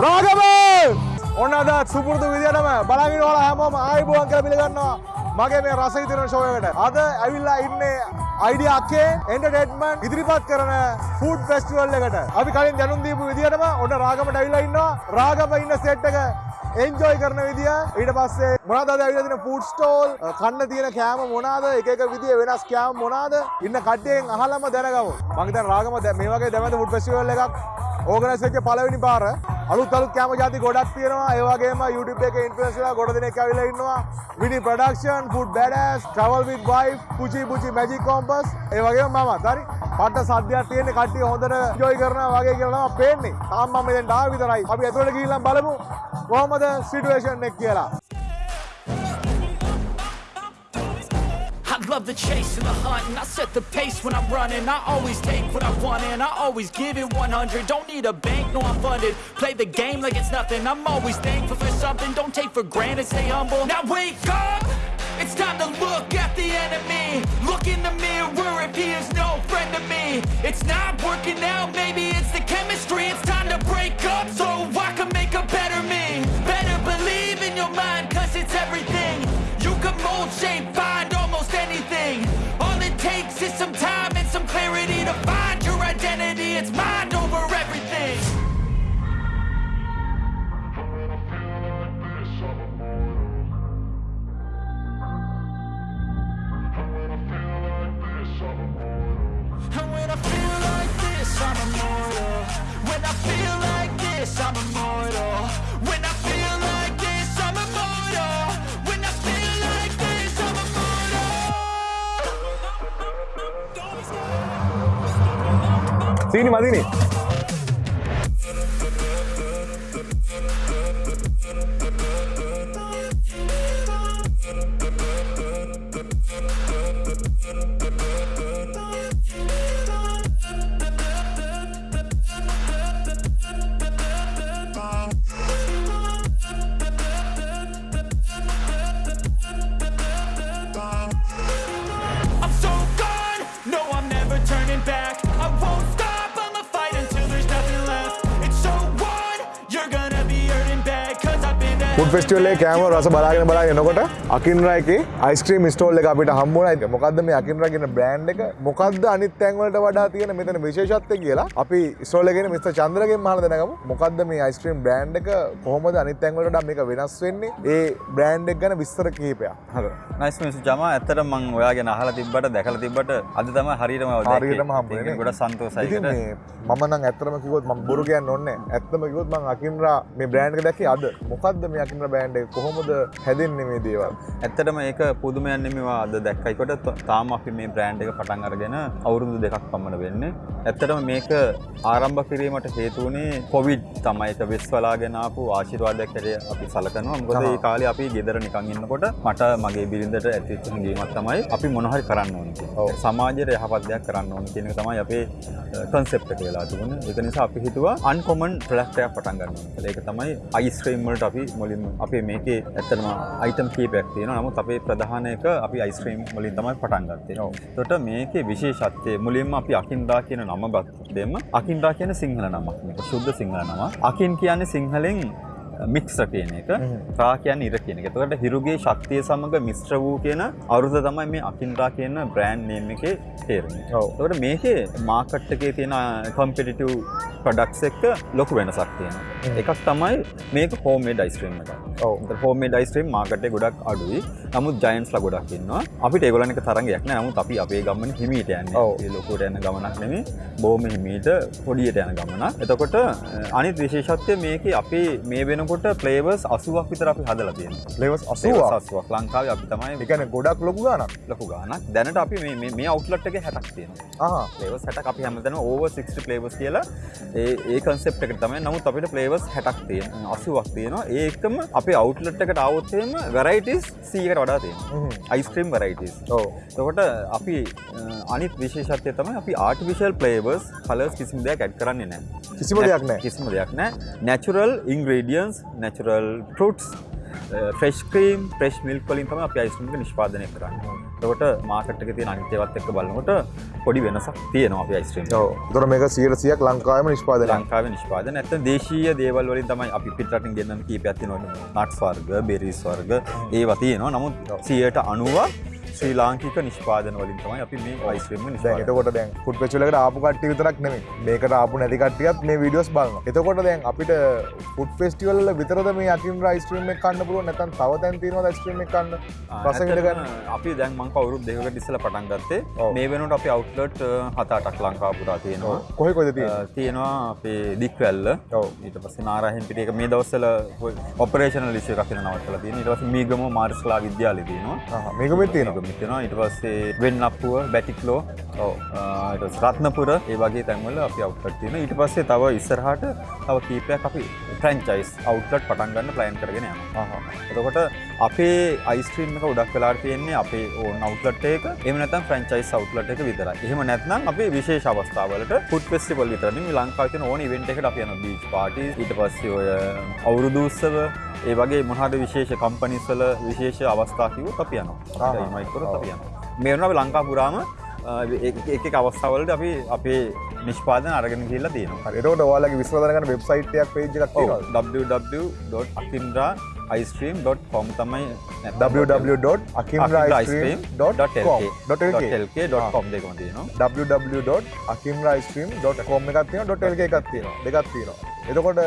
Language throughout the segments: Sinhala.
රාගම! ඔන්න අද සුපුරුදු විදියටම බලාගෙන ඔයාලා හැමෝම ආයිබෝවන් කියලා පිළිගන්නවා. මගේ මේ රස විතරන ෂෝ එකට. අද ඇවිල්ලා ඉන්නේ අයිඩියා අක්කේ එන්ටර්ටේන්මන්ට් ඉදිරිපත් කරන ෆුඩ් ෆෙස්ටිවල් එකට. අපි කලින් දැනුම් දීපු විදියටම ඔන්න රාගමට ඇවිල්ලා ඉන්නවා. රාගම ඉන්න සෙට් එක එන්ජෝයි කරන විදිය. ඊට පස්සේ මොනවද අද ඇවිල්ලා තියෙන ෆුඩ් ස්ටෝල් කන්න තියෙන කෑම මොනවාද? එක එක විදිය වෙනස් කෑම මොනවාද? ඉන්න කට්ටියෙන් අහලම දැනගමු. මම හිතන්නේ රාගම දැන් මේ වගේ දැවැන්ත ෆුඩ් ෆෙස්ටිවල් එකක් ඕගනයිස් වෙච්ච පළවෙනි පාර. අලුත් අලුත් කෑම ජාති ගොඩක් තියෙනවා. ඒ වගේම YouTube එකේ ඉන්ෆ්ලුවෙන්සර්ලා ගොඩ දෙනෙක් ඇවිල්ලා ඉන්නවා. Vini production food badass travel with wife Puchi Puchi magic compass. ඒ වගේම මමත්. හරි? පට්ට සද්දයක් තියෙන කට්ටිය හොඳට enjoy කරනවා වගේ කියලා තමයි පේන්නේ. තාම මම මෙතෙන්ට ආව විතරයි. අපි ඇතුළට ගිහිල්ලා බලමු කොහොමද සිටුේෂන් එක කියලා. I love the chase and the hunt and I set the pace when I'm running. I always take what I want and I always give it 100 Don't need a bank, no I'm funded. Play the game like it's nothing. I'm always thankful for something. Don't take for granted, stay humble. Now wake up! It's time to look at the enemy. Look in the mirror if he is no friend to me. It's not working out, maybe it's the chemistry. It's time to break up so I can make a better me. Better believe in your mind cause it's everything. You can mold, shape, find नहीं मादी नहीं කෑම රස බලාගෙන බලාගෙන එනකොට අකින්රා එකේ අයිස්ක්‍රීම් ස්ටෝල් එක අපිට හම්බුණා. මොකද්ද මේ අකින්රා කියන බ්‍රෑන්ඩ් එක? මොකද්ද අනිත් තැන් වලට වඩා තියෙන මෙතන විශේෂත්වය කියලා අපි ස්ටෝල් එකේ මිස්ටර් චන්ද්‍රගෙන් අහලා දැනගමු. මොකද්ද මේ අයිස්ක්‍රීම් බ්‍රෑන්ඩ් එක කොහොමද අනිත් තැන් වලට වඩා මේක වෙනස් වෙන්නේ? ඒ බ්‍රෑන්ඩ් එක ගැන විස්තර කිහිපයක්. හර නයිස් මිස් ජම ඇත්තට මං ඔයා ගැන අහලා තිබ්බට දැකලා තිබ්බට අද තමයි හරියටම ඔය. හරියටම හම්බුනේ ගොඩක් සන්තෝෂයි මම නම් ඇත්තටම කිව්වොත් මම බොරු කියන්න ඕනේ. ඇත්තම කිව්වොත් මම අකින්රා මේ බ්‍රෑන්ඩ් එක දැක්කේ අද. මොකද්ද මේ අකින්රා බ්‍රෑන්ඩ් එක? කොහොමද හැදෙන්නේ මේ දේවල්? ඇත්තටම ඒක පුදුමයක් නෙමෙයි අද දැක්කයිකොට තාම අපි මේ බ්‍රෑන්ඩ් එක පටන් අරගෙන අවුරුදු දෙකක් පමණ වෙන්නේ. ඇත්තටම මේක ආරම්භ කිරීමට හේතු වුණේ කොවිඩ් තමයි ඒක වෙස්වලාගෙන ආපු ආශිර්වාදයක් හැටියට අපි සලකනවා. මොකද. ඒ කාලේ අපි ගෙදර නිකන් ඉන්නකොට මට මගේ බිරිඳට ඇතිවෙච්ච හැඟීමක් තමයි අපි මොන හරි කරන්න ඕනේ. එක. සමාජයට යහපත් දෙයක් කරන්න ඕනේ කියන එක තමයි අපේ කන්සෙප්ට් එක වෙලා තිබුණේ. ඒක නිසා අපි හිතුවා අන්කොමන් ප්‍රොඩක්ට් එකක් පටන් ගන්න ඕනේ කියලා. ඒක තමයි අයිස්ක්‍රීම් වලට අපි මුලින්ම අපේ මේකේ ඇත්තටම අයිටම් කීපයක් තියෙනවා. නමුත් අපේ ප්‍රධාන එක අපි අයිස්ක්‍රීම් වලින් තමයි පටන් ගත්තේ. එතකොට මේකේ විශේෂත්වය මුලින්ම අපි අකින්දා කියන නම ගත්තෙම අකින්දා කියන සිංහල නමක්. මේක ශුද්ධ සිංහල නමක්. අකින් කියන්නේ සිංහලෙන් මික්ස්ර කියන එක රා කියන්න ඉර කියන එක. එතකොට හිරුගේ ශක්තිය සමග මිශ්‍ර වූ කියන අරුත තමයි මේ අකින්රා කියන බ්‍රෑන්ඩ් නේම් එකේ තේරුම. ඔව්. එතකොට මේකේ මාකට් එකේ තියෙන කම්පිටිටිව් ප්‍රොඩක්ට්ස් එක්ක ලොකු වෙනසක් තියෙනවා. එකක් තමයි මේක හෝම්මේඩ් අයිස්ක්‍රීම් එකක්. ඔව්. හෝම්මේඩ් අයිස්ක්‍රීම් මාකට් එකේ ගොඩක් අඩුයි. නමුත් ජයන්ට්ස්ලා ගොඩක් ඉන්නවා. අපිට ඒගොල්ලන් එක තරංගයක්. නමුත් අපි අපේ ගමන හිමීට යන්නේ. ලොකුට යන ගමනක් නෙමෙයි. බොහොම හිමීට පොඩියට යන ගමනක්. එතකොට අනිත් විශේෂත්වය මේකේ අපේ මේ වෙනකොට ෆ්ලේවර්ස් 80ක් විතර අපි හදලා 80ක් 80ක්. 80ක් ලංකාවේ අපි තමයි කියන්නේ ගොඩක් ලොකු ගාණක්. ලොකු ගානක්. දැනට අපි මේ අවුට්ලට් එකේ 60ක් තියෙනවා. ආහා. ෆ්ලේවර්ස් 60ක් අපි හැමදාම ඕවර් 60 ෆ්ලේවර්ස් කියලා ඒ කන්සෙප්ට් එකට තමයි. නමුත් අපිට ෆ්ලේවර්ස් 60ක් තියෙනවා. 80ක් තියෙනවා. ඒ එක්කම අපේ අවුට්ලට් එකට આવොත් එහෙම වැරයිටිස් 100කට වඩා තියෙනවා. හ්ම්. Ice cream varieties. ඔව්. එතකොට අපි අනිත් විශේෂත්වය තමයි අපි ආටිෆිෂල් ෆ්ලේවර්ස් කලර්ස් කිසිම දෙයක් ඇඩ් කරන්නේ නැහැ. කිසිම දෙයක් නැහැ. කිසිම දෙයක් නැහැ. Natural ingredients, natural fruits, fresh cream, fresh milk වලින් තමයි අපි අයිස්ක්‍රීම් එක නිෂ්පාදනය කරන්නේ. එතකොට මාකට් එකේ තියෙන අනිත් ඒවාත් එක්ක බලනකොට පොඩි වෙනසක් තියෙනවා අපේ අයිස්ක්‍රීම් ඔව්. තොර මේක සියයට සියක් ලංකාවම නිෂ්පාදනය ලංකාවේ නිෂ්පාදන ඇත්ත දේශීය දේවල් වලින් තමයි අපි පිටරටින් ගෙන්නන කීපයක් තියෙනවා. නට්ස් වර්ග බෙරිස් වර්ග ඒවා තියෙනවා. නමුත් 90ක් ශ්‍රී ලාංකික නිෂ්පාදන වලින් තමයි අපි මේ දැන් නිෂ්පාදනය එතකොට දැන් ෆුඩ් එකට ආපු කට්ටිය විතරක් නෙමෙයි. මේකට ආපු නැති කට්ටියත් මේ වීඩියෝස් බලනවා. එතකොට දැන් අපිට ෆුඩ් ෆෙස්ටිවල් වල විතරද මේ අකින්රා අයිස්ක්‍රීම් එක කන්න පුළුවන්? නැත්නම් තව තැන් තියෙනවද අයිස්ක්‍රීම් එක කන්න? රස විඳ ගන්න? අපි දැන් මං කවුරුත් දෙකකට ඉස්සෙල්ලා පටන් ගත්තේ. මේ වෙනකොට අපි අවුට්ලට් හත අටක් ලංකාව පුරා තියෙනවා කොහෙ කොහෙද තියෙන්නේ? තියෙනවා අපේ දික්වැල්ල. ඔව්. ඊට පස්සේ නාරාහෙන් පිටිය එක මේ දවස්වල ඔපරේෂනල් ඉෂුව එකක් වෙන නවත්තලා තියෙනවා. ඊට පස්සේ මීගම මාර්ස්ලා විද්‍යාලය තියෙනවා. ආහා මේක මෙත් තියෙනවා මේක තියෙනවා ඊට පස්සේ වෙන්නප්පුව බැටික්ලෝ ඔව් රත්නපුර. ඒ වගේ තැන්වල අපි අවුට්ලට් තියෙනවා. ඊට පස්සේ තව ඉස්සරහට තව කීපයක් අපි ෆ්‍රැන්චයිස් අවුට්ලට් පටන් ගන්න ප්ලෑන් කරගෙන යනවා. එතකොට අපේ අයිස්ක්‍රීම් එක ගොඩක් වෙලාට තියෙන්නේ අපේ ඕන අවුට්ලට් එක. එහෙම නැත්නම් ෆ්‍රැන්චයිස් අවුට්ලට් එක විතරයි. එහෙම නැත්නම් අපේ විශේෂ අවස්ථාවලට ෆුඩ් ෆෙස්ටිවල් විතරයි. මේ ලංකාවේ තියෙන ඕන ඉවෙන්ට් එකකට අපි යනවා. බීච් පාටි ඊට පස්සේ ඔය අවුරුදු උත්සව. ඒ වගේ මොනවාද විශේෂ කම්පනීස් වල විශේෂ අවස්ථා කිව්වොත් අපි යනවා. ආහා. අපිට කරොත් අපි යනවා. මේ වෙනවා අපි ලංකාව පුරාම එක අවස්ථාවලට අපි අපේ නිෂ්පාදන අරගෙන ගිහිල්ලා තියෙනවා. එතකොට ඔයාලගේ විශ්ව දැනගන්න වෙබ්සයිට් එකක් පේජ් එකක් තියෙනවද? www.akindra.com තමයි www.akimraice.com.lk දෙකම තියෙනවා. www.akimraice.com එකක් තියෙනවා .lk එකක් තියෙනවා. දෙකක් තියෙනවා. එතකොට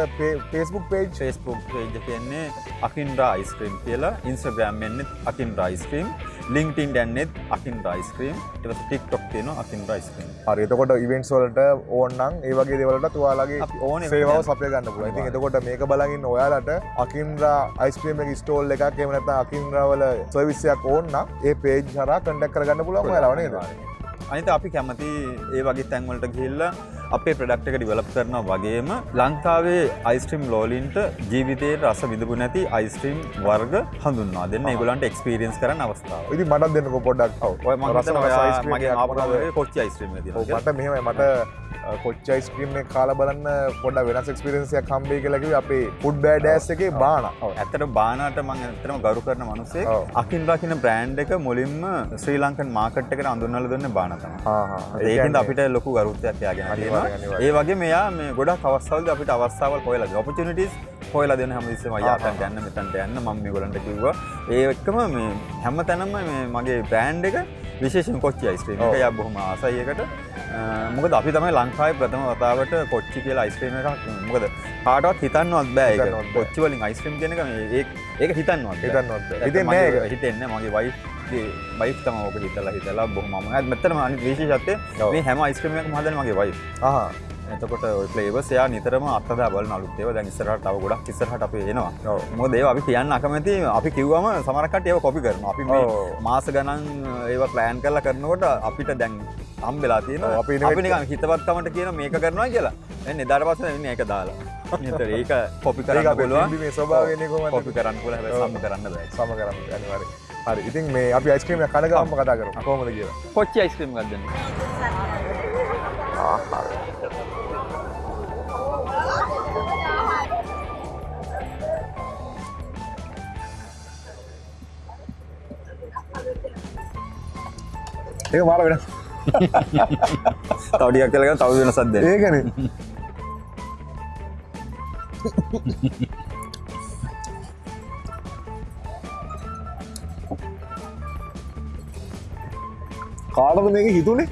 Facebook page? ෆස්බුක් පේජ කියන්නේ අකින් රයිස්ක්‍රීම් කියලා. ඉන්ස්්‍රග්‍රම් එන්නෙත් අකින් රයිස්ක්‍රීම් ලිංක්ටින් ඩැන්නෙත් අකින් රයිස්ක්‍රීම් ටස් ටික්ටොක් තියෙන අකින් රයිස්ක්‍රීම් හරි එතකොට ඉවෙන්ට්ස් වලට ඕන්නම් ඒ වගේ දේවලට තුවාලගේ ඕන සේවාව සපය ගන්න පුළුවන්. ඉතින් එතකොට මේක බලගින්න ඔයාලට අකින්රා අයිස්ක්‍රීම් ස්ටෝල් එකක් එහෙම නැත්නම් අකින්රා වල සර්විස් එකක් ඕන නම් ඒ පේජ් හරහා කන්ටැක්ට් කරගන්න පුළුවන් ඔයාලව නේද? අනිත අපි කැමති ඒ වගේ තැන්වලට ගිහිල්ල අපේ ප්‍රඩක්් එක ඩිවලප් කරනවා වගේම ලංකාවේ අයිස්ට්‍රීම් ලෝලින්ට ජීවිතයට රස විඳපු නැති අයිස්ට්‍රීම් වර්ග හඳුන්වා දෙන්න ඒගොලන්ට එක්ස්පීරියන්ස් කරන අවස්ථාව ඉතින් මටත් දෙන්නකෝ පොඩ්ඩක්. ඔය මම රස මගේ මොනවද? කොච්චි අයිස්ට්‍රීම් එක ඔව් තියෙනවා මට මෙහෙමයි මට කොච්ච අයිස්ක්‍රීම් එක කාලා බලන්න පොඩ්ඩක් වෙනස් හම්බෙයි කියලා කිව්වේ අපේ ෆුඩ් බෑඩෑස් එකේ බාන. ඔව් ඇත්තට බානාට මම ඇත්තටම ගරු කරන මිනිස්සේ ඔව්. අකින්රා කියන බ්‍රෑන්ඩ් එක මුලින්ම ශ්‍රී ලංකන් මාකට් එකට අඳුන්වලා දුන්නේ බානා තමයි. හා හා. ඒකෙන්ද අපිට ලොකු තියෙනවා. අනිවාර්යෙන්. ඒ වගේ මෙයා මේ ගොඩක් අවස්ථාවලදී අපිට හොයලා දෙනවා. opportunities හොයලා දෙන හැමතිස්සෙම අයියා අතන්ට යන්න මෙතනට යන්න මම මේගොල්ලන්ට කිව්වා. ඒ එක්කම මේ හැමතැනම මේ මගේ බ්‍රෑන්ඩ් එක විශේෂයෙන් කොච්චි අයිස්ක්‍රීම්. එක යා බොහොම ආසයි එකට. අ, මොකද අපි තමයි ලංකාවේ ප්‍රථම වතාවට කොච්චි කියලා අයිස්ක්‍රීම් එකක් මොකද කාටවත් හිතන්නවත් බෑ ඒක. හිතන්නවත් බෑ. කොච්චි වලින් අයිස්ක්‍රීම් මේ ඒක හිතන්නවත්. හිතන්නවත්. ඇත්ත හිතෙන්නේ මගේ- නෑ ඒක. හිතෙන්නේ නෑ. මගේ වයිෆ් වයිෆ් තමයි ඕක හිතලා හිතලා බොහොම මම මෙතනම අනිත් විශේෂත්වය ඔව්. මේ හැම අයිස්ක්‍රීම් එකක්ම හදන්නේ මගේ වයිෆ්. එතකොට ෆ්ලේවර්ස් එයා නිතරම අත්හදා බලන අලුත් ඒවා දැන් ඉස්සරහට තව ගොඩක් ඉස්සරහට අපි එනවා. මොකද ඒවා අපි කියන්න අකමැති අපි කිව්වම සමහර කට්ටිය ඒවා කොපි කරනවා. අපි මේ. මාස ගණන් ඒවා ප්ලෑන් කරලා කරනකොට අපිට දැන් හම්බෙලා තියෙනවා. ඔව්, අපි නිකන් හිතවත්කමට කියන මේක කරනවා කියලා. දැන් එදාට පස්සේ ඉන්නේ ඒක දාලා. නිතර ඒක කොපි කරන්න පුළුවන්. පිළිබිඹේ ස්වභාවයනේ කොහොමද? කොපි කරන්න පුළුවන් හැබැයි. සම්ම කරන්න බෑ. සම කරන්න අනිවාර්යයෙන්. හරි. ඉතින් මේ අපි අයිස්ක්‍රීම් එක කන ගමන්ම කතා කරමු. කොහොමද කියලා. කොච්චි අයිස්ක්‍රීම් එකක්ද දෙන්නේ? ඒක මාර වෙනස්. තව ටිකක් කියලා ගන්න තව වෙනසක් දෙන්න. ඒකනේ. කාටද මේක හිතුනේ?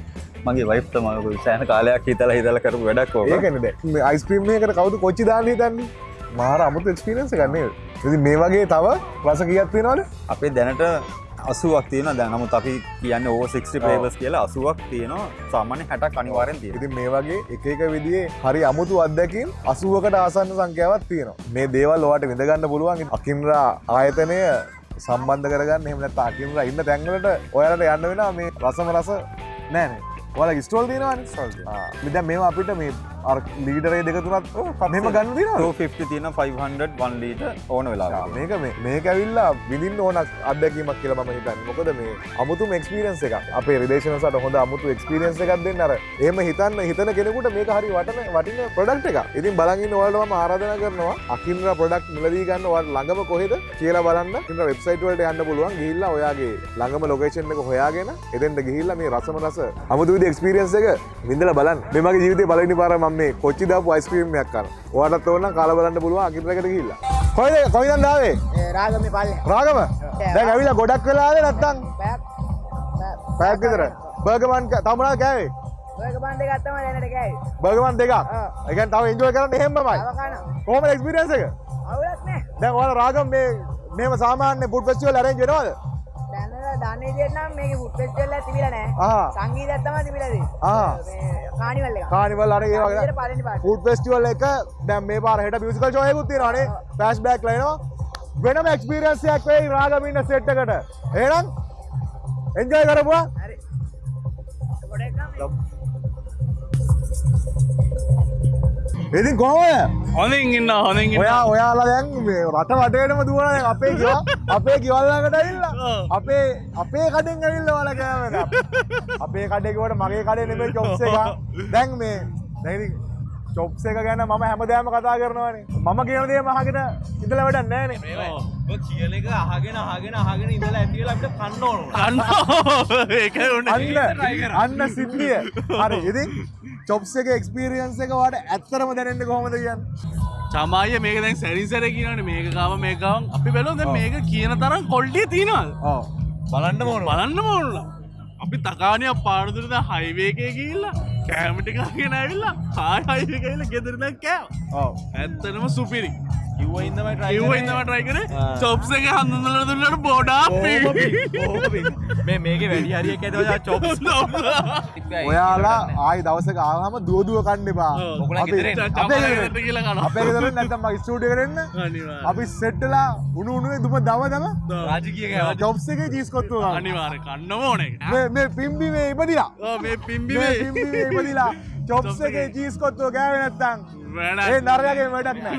මගේ වයිෆ් තමයි සෑහෙන කාලයක් හිතලා හිතලා කරපු වැඩක් ඕක. ඒකනේ දැන්. මේ අයිස්ක්‍රීම් එකකට කවුද කොච්චි දාන්න හිතන්නේ? මාර අමුතු නේද? ඉතින් මේ වගේ තව රස කීයක් තියෙනවද? අපේ දැනට අසුවක් තියෙන දැන් නමුත් අපි කියන්න ඕ 60 පේවස් කියලා අසුවක් තියෙනවා. සාමාන්‍ය හැටක් අනිවාරෙන් තියෙන ඉතින් මේ වගේ එක එක විදිහේ හරි අමුතු අත්දැකීම් 80කට ආසන්න සංඛ්‍යාවක් තියෙනවා. මේ දේවල් ඔයාලට විඳ ගන්න පුළුවන්. අකින්රා ආයතනය සම්බන්ධ කරගන්න. එහෙම නැත්නම් අකින්රා ඉන්න තැන්වලට ඔයාලට යන්න වෙනවා. මේ රසම රස නෑනේ. ඔයාලා ස්ටෝල් තියෙනවා. දැන් මේවා අපිට මේ ලීඩරේ දෙක තුනත් මෙම ගන්න දින 250 තියෙන 500 1 ලීටර් ඕන වෙලාවක. මේක මේ මේක ඇවිල්ලා විඳින්න ඕන අත්දැකීමක් කියලා මම හිතන්නේ මොකද මේ අමුතුම එක්ස්පීරියන්ස් එකක් අපේ රිලේෂන්ස්ලට හොඳ අමුතු එක්ස්පීරියන්ස් එකක් දෙන්න අර එහෙම හිතන්න හිතන කෙනෙකුට මේක හරි වටන වටින ප්‍රොඩක්ට් එකක්. ඉතින් බලන් ඉන්න ඔයාලට මම ආරාධනා කරනවා අකින්ද්‍රා ප්‍රොඩක්ට් මිලදී ගන්න ඔයාලට ළඟම කොහෙද කියලා බලන්න. අකින්ද්‍රා වෙබ්සයිට් වලට යන්න පුළුවන්. ගිහිල්ලා ඔයාගේ ළඟම ලොකේෂන් එක හොයාගෙන එතෙන්ට ගිහිල්ලා මේ රසම රස අමුතු විදිහේ එක්ස්පීරියන්ස් එක විඳලා බලන්න. මේ මගේ ජීවිතේ පළවෙනි පාර මම මේ කොච්චි දාපු අයිස්ක්‍රීම් එකක් කනවා. ඔයාලටත් ඕන නම් කාලා බලන්න පුළුවන් අකින්ද්‍රාකට ගිහිල්ලා. කොයිද? කොයිද ආවේ? රාගම පල්ල රාගම? දැන් ඇවිල්ලා ගොඩක් වෙලාද නැත්තම්? පැක් පැයක් විතර. බර්ගමන් තමනා කෑවේ? ඔයක බන්ධ ගත්තම දැනට කෑයි බර්ගමන් දෙකක්. ඒ කියන්නේ තව එන්ජොයි කරන්න එහෙමමයි කොහොමද එක්ස්පීරියන්ස් එක? අවුලක් නෑ දැන් ඔයාලා රාගම මේ මේව සාමාන්‍ය ෆුඩ් ෆෙස්ටිවල් අරේන්ජ් වෙනවද දන්නේ විදිහට නම් මේක ෆෙස්ටිවල් එක තිබිලා නෑ. ආ. සංගීතයක් තමයි තිබිලා තියෙන්නේ. කානිවල් එක කානිවල් අර ඒ වගේ ෆුඩ් ෆෙස්ටිවල් එක දැන් මේ පාර හෙට මියුසිකල් ෂෝ එකකුත් තියෙනවානේ ෆ්ලෑෂ් බෑක් ලයිනවා වෙනම එක්ස්පීරියන්ස් එකක් වෙයි රාගම ඉන්න සෙට් එකට. එහෙනම් එන්ජොයි කරපුවා. හරි. පොඩ එකක් ඉතින් කොහොමද? හොඳින් ඉන්න හොඳින් ඉන්න. ඔයා ඔයාලා දැන් මේ රට වටේටම දුවන දැන් අපේ ගෙවල් අපේ ගෙවල් ළඟට ඇවිල්ලා. අපේ අපේ කඩෙන් ඇවිල්ලා ඔයාලා කෑමද අපේ කඩේ කිව්වට මගේ කඩේ නෙමෙයි චොප්ස් එක. දැන් මේ දැන් ඉතින් චොප්ස් එක ගැන මම හැමදාම කතා කරනවානේ. මම කියන දේ අහගෙන ඉඳලා වැඩක් ඔය කියන එක අහගෙන අහගෙන අහගෙන ඉඳලා ඇති වෙලා අපිට කන්න ඕන. අන්න අන්න සිද්ධිය. හරි ඉතින් චොප්ස් එක එක්ස්පීරියන්ස් එක වාට ඇත්තරම දැනෙන්නේ කොහොමද කියන්නේ? චමාය මේක දැන් සැරින් සැර කියනට මේක කාව මේකවන් අපි බැලෝ දැන් මේක කියන තරම් කොල්ටිය තියෙනවල් ඔව්. බලන්න ඕන. බලන්න මොල්ල අපි තකානය පාරදුරද හයිවේකය කියල්ලා කෑමටිකාගෙන ඇවිල්ලා හායි හයිකල ගෙදරන කෑව. ඔව්. ඇත්තනම සුපිරි ආ. චොප්ස එක හඳුල දුන්නට බෝඩා. මේ මේකේ වැඩි හරියක් ඇති චොප්ස් ඔයාලා ආයි දවසක ආවම දුවදුව කන්න එපා ඔව්. ඔගොල්ලන් අපි- ගෙදර- කියලා කනවා. අපේ ගෙදර නැත්තම් මගේ ස්ටුඩියෝ එකට එන්න අනිවාර්ය. අපි සෙට්ටලා උණු උණුවේ දුම දම දම රාජකීය. ජොබ්ස් එකේ චීස් කොත්තුව ගන්න. අනිවාර්ය කන්න ඕනේ මේ මේ පිම්බි මේ ඉපදිලා මේ මේ පිම්බිවේ පිම්බි මේ ඉපදිලා ජොබ්ස් එකේ චීස් කොත්තුව ගෑවේ නැත්තම් ඒ නරයාගේ වැඩක් නෑ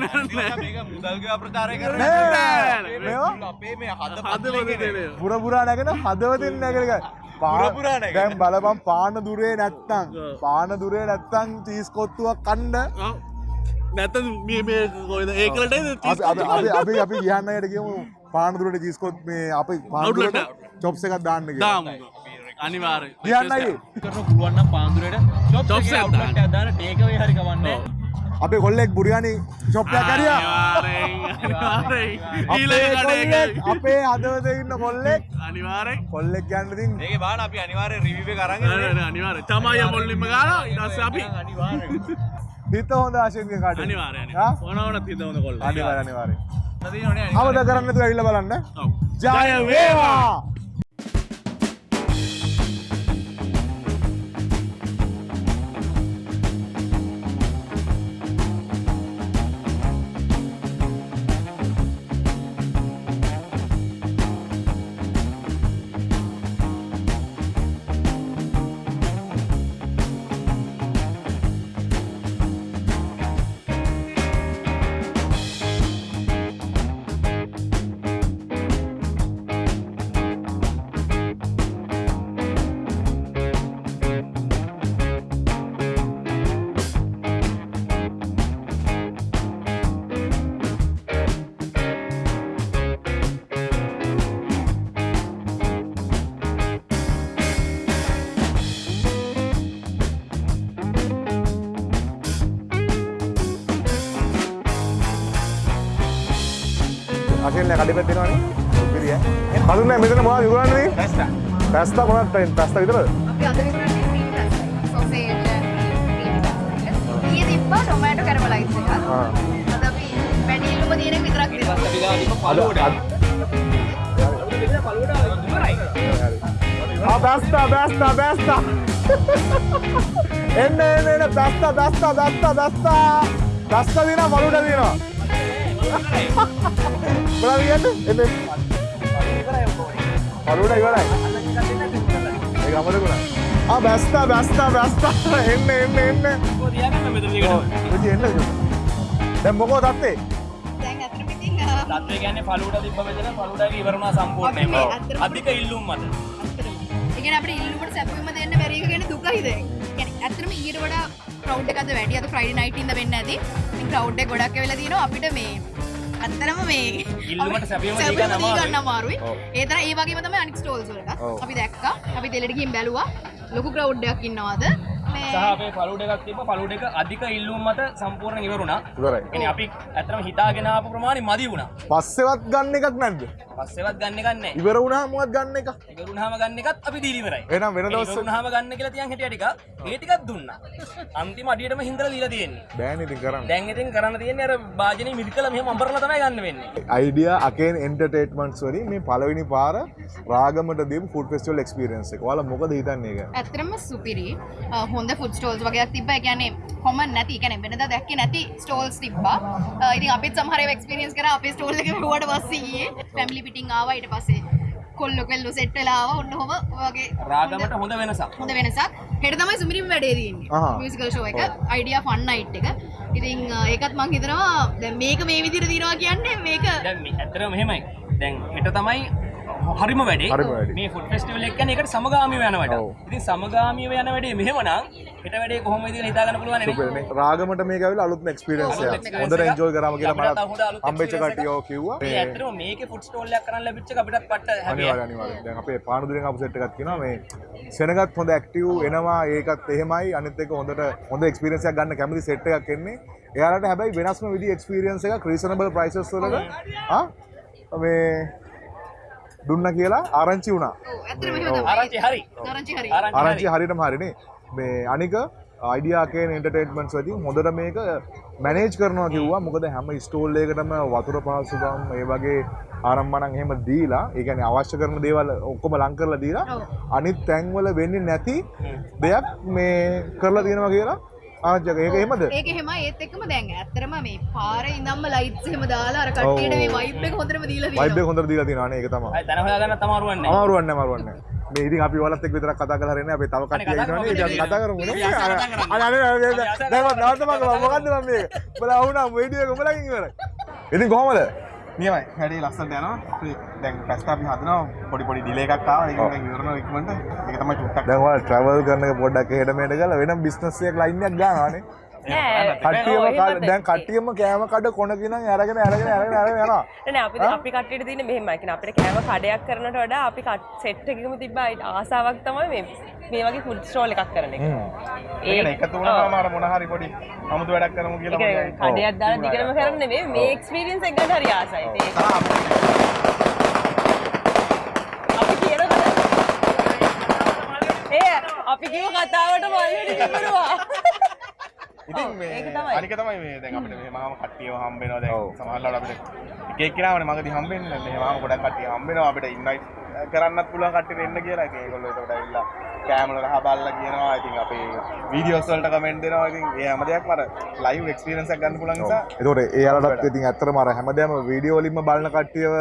මේක මුදල් ගෙවා ප්‍රචාරය කරන්නේ නෑ. අපේ මේ හද හදවත දෙන. පුර පුරා නැගෙන හදවතින් නැගෙන පුර පුරා නැගෙන. දැන් බලපන් පාන දුරේ නැත්තම් ඔව්. පාන දුරේ නැත්තම් චීස් කොත්තුවක් කන්න නැත මේ මේ කොයිද ඒකලට අපි අපි කියන්නයට කියමු පාන දුරට චීස් කොත් මේ අපි එක. චොප්ස් එකක් දාන්න කියලා දාම අනිවාර්ය කියන්නයි කරන පුළුවන් නම් පාන්දුරේට. Chops චොප්ස් එකක් එක outlet දාන්න. එකක් දාන්න ටේක් අවේ හරි කවන්නේ. අපේ කොල්ලෙක් බුරියානි ෂොප් එකක් කරියා අපේ හදවත ඉන්න කොල්ලෙක්. අනිවාරෙන් කොල්ලෙක් ගන්න ඉතින් මේකේ බලන්න අපි අනිවාර්යෙන් රිවිව් එක අරන් එන්නේ. අනිවාර තමයි මොල්ලිම ගාලා ඉටස් අපි අනිවාර්යෙන්. හිත හොඳ ආශයෙන් කාට අනිවාරයන ආ? ඕනවනත් හිතවන කොල්ල අනිවාර්ය අනිවාර්ය තියෙනවනේ අවද කරන්න තු ඇවිල්ලා බලන්න. ජය වේවා අශයෙන් කඩි පැත්තිෙනවානේ පිරිය හඳුන්න මෙතන මොවා විගුරන්නේ පැස්ටා. පැස්තා මොනත් පැස්ත විතරද අපි අද විකුණන්නේ cream pasta. sausage, cream pasta. ඊයේ තිබ්බා ටොමැටෝ කැරමලයිස් එකක්. ආ. අද අපි වැඩි ඉල්ලුම තියෙන විතරක් දෙනවා. අපි ගාවිම පළුවට. ආ පැස්තා පැස්තා පැස්තා එන්න එන්න එන්න පැස්තා පැස්තා පැස්තා පැස්තා පැස්තා දිනා මලුට දිනවා මොනවද කියන්නේ එන්න මලුට ඉවරයි ඒ ගමන ගුණා ආ බැස්තා බැස්තා බැස්තා එන්න එන්න එන්න ඔය තියාගන්න මෙතන දිගට. විජි එන්න දැන් මොකෝ තත්තේ දැන් අතරම ඉතින් අ, තත්ත්වය කියන්නේ පළුවට තිබ්බ මෙතන පළුවට ඉවරුණා සම්පූර්ණයෙන්ම. අපි මේ අතරම- අධික ඉල්ලුම් මත. ඇත්තටම. ඒ කියන්නේ අපිට ඉල්ලුමට සැපයුම දෙන්න බැරි එක ගැන දුකයි දැන්. කියන්නේ ඇත්තටම ඊට වඩා ක්‍රවුඩ් එක අද වැඩි අද ෆ්‍රයිඩේ නයිට් ඉඳ වෙන්න ඇති. ඉතින් ක්‍රවුඩ් එක ගොඩක් ඇවිල්ලා තිනවා අපිට මේ ඇත්තටම මේ ඉල්ලුමට සැපයුම දී ගන්න අමාරුයි. ඒ තරම් ඒ වගේම තමයි අනික් ස්ටෝල්ස් වලට. අපි දැක්කා. අපි දෙලට ගිහින් බැලුවා. ලොකු ක්‍රවුඩ් එකක් ඉන්නවාද? සහ අපේ පළුවට එකක් තිබ්බ පළුවට එක අධික ඉල්ලුම් මත සම්පූර්ණ ඉවරුණා. ඉවරයි කියන්නේ අපි ඇත්තටම හිතාගෙන ආපු ප්‍රමාණය මදි වුණා. පස්සෙවත් ගන්න එකක් නැද්ද පස්සෙවත් ගන්න එකක් නැහැ. ඉවර වුණා මොකක්ද ගන්න එක ඉවරුණාම ගන්න එකත් අපි දීලා ඉවරයි. එහෙනම් වෙන දවස් ඉවරුණාම ගන්න කියලා තියන් හිටිය ටික ඒ ටිකක් දුන්නා. අන්තිම අඩියටම හින්දලා දීලා තියෙන්නේ. බෑන ඉතින් කරන්න දැන් ඉතින් කරන්න තියෙන්නේ අර වාජනේ මිරිකලා මෙහෙම අඹරලා තමයි ගන්න වෙන්නේ. අයිඩිය අකෙන් එන්ටර්ටේට්මන්ට්ස් වලින් මේ පළවෙනි පාර රාගමට දීපු ෆුඩ් ෆෙස්ටිවල් එක්ස්පීරියන්ස් එක. ඔයාලා මොකද හිතන්නේ ඒක? ඇත්තරම සුපිරි හොඳ ෆුඩ් ස්ටෝල්ස් වගේක් තිබ්බ. ඒ කියන්නේ කොමන් නැති. ඒ කියන්නේ වෙනදා දැක්කේ නැති ස්ටෝල්ස් තිබ්බා. ඉතින් අපිත් සමහර ඒවා එක්ස්පීරියන්ස් කරා. අපේ ස්ටෝල් එක වට පස්සේ ඊයේ ෆැමිලි පිටින් ආවා. ඊට පස්සේ කොල්ලෝ කෙල්ලෝ සෙට් වෙලා ආවා. ඔන්න ඔහම වගේ රාගමට හොඳ වෙනසක්. හොඳ වෙනසක්. හෙට තමයි සුමිරිම වැඩේ. තියෙන්නේ. මියුසිකල් ෂෝ එක. අයිඩියා ෆන් නයිට් එක. ඉතින් ඒකත් මං හිතනවා දැන් මේක මේ විදිහට දිනවා කියන්නේ මේක දැන් ඇත්තටම මෙහෙමයි. දැන් හෙට තමයි හරිම වැඩේ. මේ ෆුඩ් ෆෙස්ටිවල් එක කියන්නේ ඒකට සමගාමීව යන වැඩ. ඉතින් සමගාමීව යන වැඩේ මෙහෙමනම් හෙට වැඩේ කොහොමද කියලා හිතා ගන්න පුළුවන් නේ. රාගමට මේක ඇවිල්ලා අලුත්ම එක්ස්පීරියන්ස් එකක්. හොඳට. එන්ජොයි කරාම කියලා මට හම්බෙච්ච කට්ටිය කිව්වා. මේ ඇත්තටම මේකේ ෆුඩ් ස්ටෝල් එකක් කරන් ලැබිච්ච එක අපිටත් පට්ට හැබැයි අනිවාර්ය අනිවාර්ය. දැන් අපේ පානුදුරෙන් ආපු සෙට් එකක් තියෙනවා මේ සෙනගත් හොඳ ඇක්ටිව් එනවා ඒකත් එහෙමයි අනිත් එක හොඳට හොඳ එක්ස්පීරියන්ස් එකක් ගන්න කැමති සෙට් එකක් එන්නේ. එයාලට හැබැයි වෙනස්ම විදි එක්ස්පීරියන්ස් එකක් රීසනබල් ප්‍රයිසස් වලට ආ මේ දුන්න කියලා ආරංචි වුණා. ඔව් ඇත්තටම එහෙම තමයි ආරංචි හරි. ආරංචි හරි ආරංචි ආරංචි හරි. හරියටම හරිනේ. මේ අනික අයිඩියාකේන එන්ටර්ටේන්මන්ට්ස් වලින් හොඳට මේක මැනේජ් කරනවා කිව්වා. මොකද හැම ස්ටෝල් එකකටම වතුර පහසුකම් ඒ වගේ ආරම්භණන් එහෙම දීලා, ඒ කියන්නේ අවශ්‍ය කරන දේවල් ඔක්කොම ලං කරලා දීලා. අනිත් තැන්වල වෙන්නේ නැති දෙයක් මේ කරලා තියෙනවා කියලා ආරංචික. ඒක එහෙමද? ඒක එහෙම ඒත් එක්කම දැන් ඇත්තරම මේ පාරේ ඉඳන්ම ලයිට්ස් එහෙම දාලා අර කට්ටියට මේ වයිබ් එක හොඳටම දීලා වයිබ් එක තියෙනවා. හොඳට දීලා තියෙනවා නේ ඒක තමයි. අය තන හොයාගන්න තමයි වන්නේ. අමාරුවන්නේ අමාරුවන්නේ මේ ඉතින් අපි ඔයාලත් එක්ක විතරක් කතා කරලා හරියන්නේ අපි තව කට්ටිය ඉන්නවනේ. ඉතින් අපි කතා කරමු නේ. අනේ අනේ අනේ දැන් කතා නවත්තම කරලා මොකද්ද මම මේක බලා වුණා වීඩියෝ එක උඹලගෙන් ඉවරයි ඉතින් කොහමද නියමයි හැඩේ ලස්සට යනවා. දැන් පැස්ට අපි හදනවා. පොඩි පොඩි ඩිලේ එකක් ආවා. ඒක දැන් ඉවරනවා ඉක්මනට. ඒක තමයි චුට්ටක්. දැන් ඔයාලා ට්‍රැවල් කරන එක පොඩ්ඩක් එහෙට මෙහෙට ගාලා වෙනම බිස්නස් එකක් ලයින් එකක් ගන්නවානේ කට්ටියම දැන් කට්ටියම කෑම කඩ කොනකින් අරගෙන අරගෙන අරගෙන අරගෙන යනවා. නේ අපි අපි කට්ටියට තියෙන මෙහෙමයි. කියන අපිට කෑම කඩයක් කරනට වඩා අපි සෙට් එකකම තිබ්බ ආසාවක් තමයි මේ මේ වගේ ෆුඩ් ස්ටෝල් එකක් කරන එක. ඒක එකතු වුණාම අර මොන හරි පොඩි අමුතු වැඩක් කරමු කියලා ඒ කඩයක් දාලා දිගටම කරන්නේ නෙමෙයි. මේ එක්ස්පීරියන්ස් එක ගන්න හරි ආසයි. ඒක අපි කියනකොට ඒ අපි කිව්ව කතාවට මල්ලට ඉවරුවා. ඉතින් මේ. අනික තමයි මේ දැන් අපිට මේ මහාම කට්ටියව හම්බ වෙනවා. දැන් සමහරවිට අපිට එක එක්කෙනාවනේ මගදී හම්බ වෙන්නේ. නැහැ මේ මහාම ගොඩක් කට්ටිය හම්බ වෙනවා. අපිට ඉන්වයිට් කරන්නත් පුළුවන් කට්ටිය එන්න කියලා. ඉතින් ඒගොල්ලෝ ඒකට ඇවිල්ලා කෑම වල රහ බලලා කියනවා. ඉතින් අපේ වීඩියෝස් වලට කමෙන්ට් දෙනවා. ඉතින් ඒ හැම දෙයක්ම අර ලයිව් එක්ස්පීරියන්ස් එකක් ගන්න පුළුවන් නිසා ඒතකොට එයාලටත් ඉතින් ඇත්තටම අර හැමදේම වීඩියෝ වලින්ම බලන කට්ටියව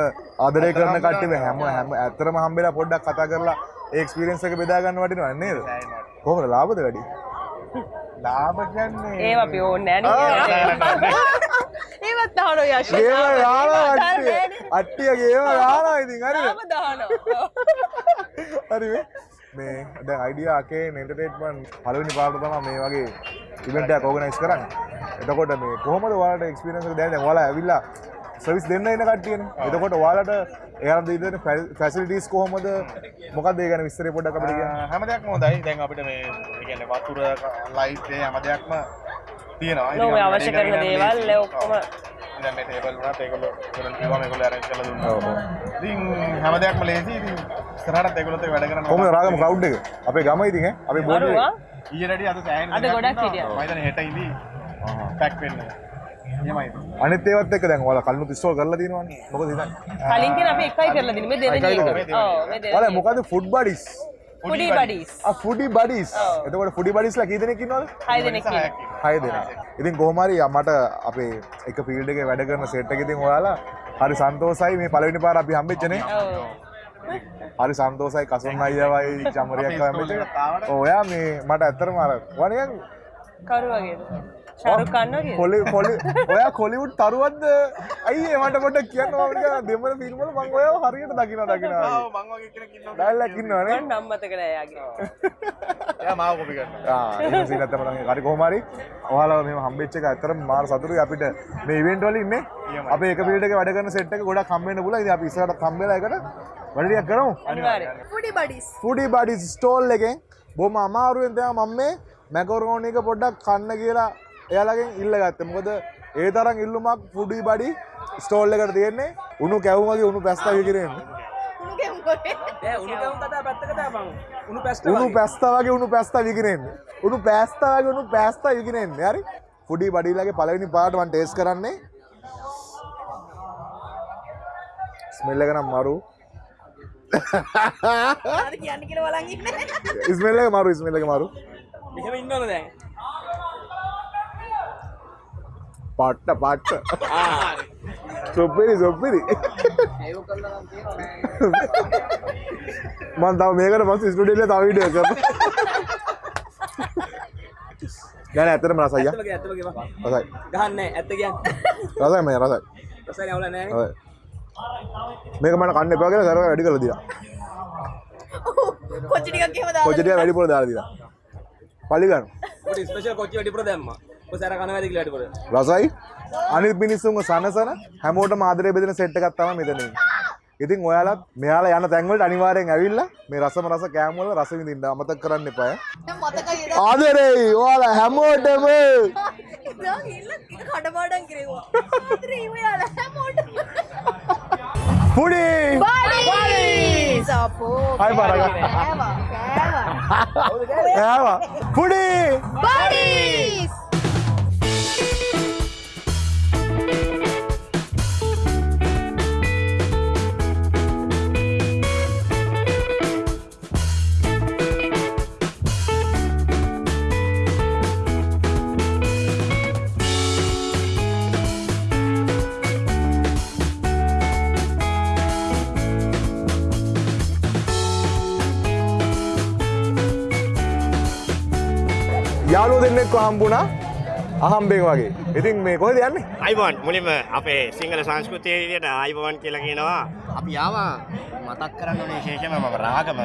ආදරය කරන කට්ටිය හැම හැම ඇත්තටම හම්බෙලා පොඩ්ඩක් කතා කරලා ඒ එක්ස්පීරියන්ස් එක බෙදා ගන්න වටිනවා නේද? කොහොමද? ලාභද වැඩි ලාභ කියන්නේ ඒව අපි ඕනේ නෑ නේ. ඒවත් අහනවා යශ්. ගේම යාලා අට්ටිය අට්ටිය ගේම යාලා ඉතින් හරිද තාම දානවා. හරි මේ මේ දැන් අයිඩියා අකේ එන්ටර්ටේන්මන්ට් පළවෙනි පාරට තමයි මේ වගේ ඉවෙන්ට් එකක් ඕගනයිස් කරන්නේ. එතකොට මේ කොහොමද ඔයාලට එක්ස්පීරියන්ස් එක දැනෙන්නේ? ඔයාලා ඇවිල්ලා සර්විස් දෙන්න එන කට්ටියනේ. එතකොට ඔයාලට එයාලා දෙන ෆැසිලිටිස් කොහොමද? මොකක්ද ඒ ගැන විස්තරේ පොඩ්ඩක් අපිට කියන්න. හැම දෙයක්ම හොඳයි දැන් අපිට මේ ඒ කියන්නේ වතුර ලයිට් හැම දෙයක්ම තියෙනවා ඉතින් අපි අවශ්‍ය කරන දේවල්. ඔක්කොම දැන් මේ ටේබල් වුණත් ඒගොල්ලෝ ඒගොල්ලෝ කිව්වා මේගොල්ලෝ arrange කරලා දුන්නා. ඉතින් හැම දෙයක්ම ලේසි ඉතින් ඉස්සරහටත් ඒගොල්ලොත් එක්ක වැඩ කරන්න කොහොමද රාගම ක්‍රවුඩ් එක? අපේ ගම ඉතින් ඈ අපේ බෝඩ් අරුවා ඊයේ රෙඩි අද සෑහෙන අද ගොඩක්. හිටියා. මම හිතන්නේ හෙට ඉඳි පැක් වෙන්න. එහෙමයි. අනිත් ඒවත් එක්ක දැන් ඔයාලා කල්නුත් ඉස්ටෝල් කරලා තියෙනවනේ. මොකද හිතන්නේ? කලින් කියන අපි එකයි කරලා දෙන්නේ මේ දෙවෙනි එක. ඔව් මේ දෙවෙනි. ඔයාලා මොකද ෆුඩ් බඩිස්? ෆුඩි බඩිස්. ෆුඩි බඩිස්. එතකොට ෆුඩි බඩිස්ලා කී දෙනෙක් ඉන්නවද? හය දෙනෙක් ඉන්නවා. හය දෙනා. ඉතින් කොහොම හරි මට අපේ එක ෆීල්ඩ් එකේ වැඩ කරන සෙට් එක ඉතින් ඔයාලා හරි සන්තෝසයි මේ පළවෙනි පාර අපි හම්බෙච්චනේ. ඔව්. හරි සන්තෝසයි කසුන් අයියවයි චමරයක් කැමති ඔයා මේ මට ඇත්තරම අර වනියන් කරු වගේද ශරුක් කන්න වගේ කොලි කොලි ඔයා කොලිවුඩ් තරුවත්ද ඇයි මට පොට කියන්න මට දෙමල පිල්මල මං ඔය හරියට දකින දකින දැල්ලකින්නවනේ නම්මතකන යාගේ. මාව කොපි කරන්න සිනතම කරි කොහමරි ඔයාලා මෙම හම්බෙච්ච එක ඇතරම මාර සතුරු අපිට මේ ඉවෙන්ට් වල ඉන්නේ. අපේ එක පිළිට එක වැඩ කරන සෙට් එක ගොඩක් හම්බෙන්න පුළුවන්. ඉතින් අපි ඉස්සරහට හම්බෙලා එකට වැඩියක් කරමු. අනිවාර්යෙන් ෆුඩි බඩිස් ෆුඩි බඩි ස්ටෝල් එකෙන් බොහොම අමාරුවෙන් තමයි මම මේ මැකරෝනි එක පොඩ්ඩක් කන්න කියලා එයාලගෙන් ඉල්ලගත්තේ මොකද ඒ තරම් ඉල්ලුමක් ෆුඩි බඩි ස්ටෝල් එකට තියෙන්නේ. උණු කැවුම් වගේ උණු පැස්තා විකිරෙන්නේ උණු පැස්තා වගේ. උණු පැස්තා විකිරෙන්නේ උණු පැස්තා වගේ උණු පැස්තා විකිරෙන්නේ හරි? ෆුඩි බඩිලගේ පළවෙනි පාට මම ටේස්ට් කරන්නේ. ස්මෙල් එක නම් මරු. කියන්න කියෙන වලන් ඉන්න. ස්මෙල් එක මරු ස්මෙල් එක මරු. මෙහෙම ඉන්නවද දැන් පට්ට පට්ට. සොප්පිරි සොප්පිරි මන් තව මේකට පස් ස්ටඩියල තවිඩ කර ගැන ඇතරම රසයි ගහන්න ඇත්ත කියන්න. රසයි මේ රසයි. රසයි රසයි. මේක මට කන්න එපා කියලා කර වැඩි කළ දිලා. කොච්චිටිකක් කියම කොච්චටිය වැඩිපුර දාලා දිලා. පලි ගන්න. ඔබට ස්පෙෂල් කොච්චි වැඩිපුර දැම්මා රසයි? අනිත් මිනිස්සුන්ව සනසන හැමෝටම ආදරය බෙදෙන සෙට් එකක් තමයි මෙතන ඉන්නේ. ඉතින් ඔයාලත් මෙයාලා යන තැන්වලට අනිවාර්යෙන් ඇවිල්ලා මේ රසම රස කෑම වල රස විඳින්න අමතක කරන්න එපා ආදරේ ඔයාලා හැමෝටම! කඩපාඩන් කිරවා ත්‍රීවයාල හැමෝට පුඩි! සපෝ හයි බරග ආවා පුඩි! බඩිස් දෙන්නෙක්ව හම්බුණා අහම්බේක වගේ. ඉතින් මේ කොහෙද යන්නේ? අයිබෝන් මුලින්ම අපේ සිංහල සංස්කෘතිය විදියට ආයිබෝන් කියලා කියනවා. අපි ආවා මතක් කරන්න ඕනේ විශේෂයෙන්ම මම රාගම.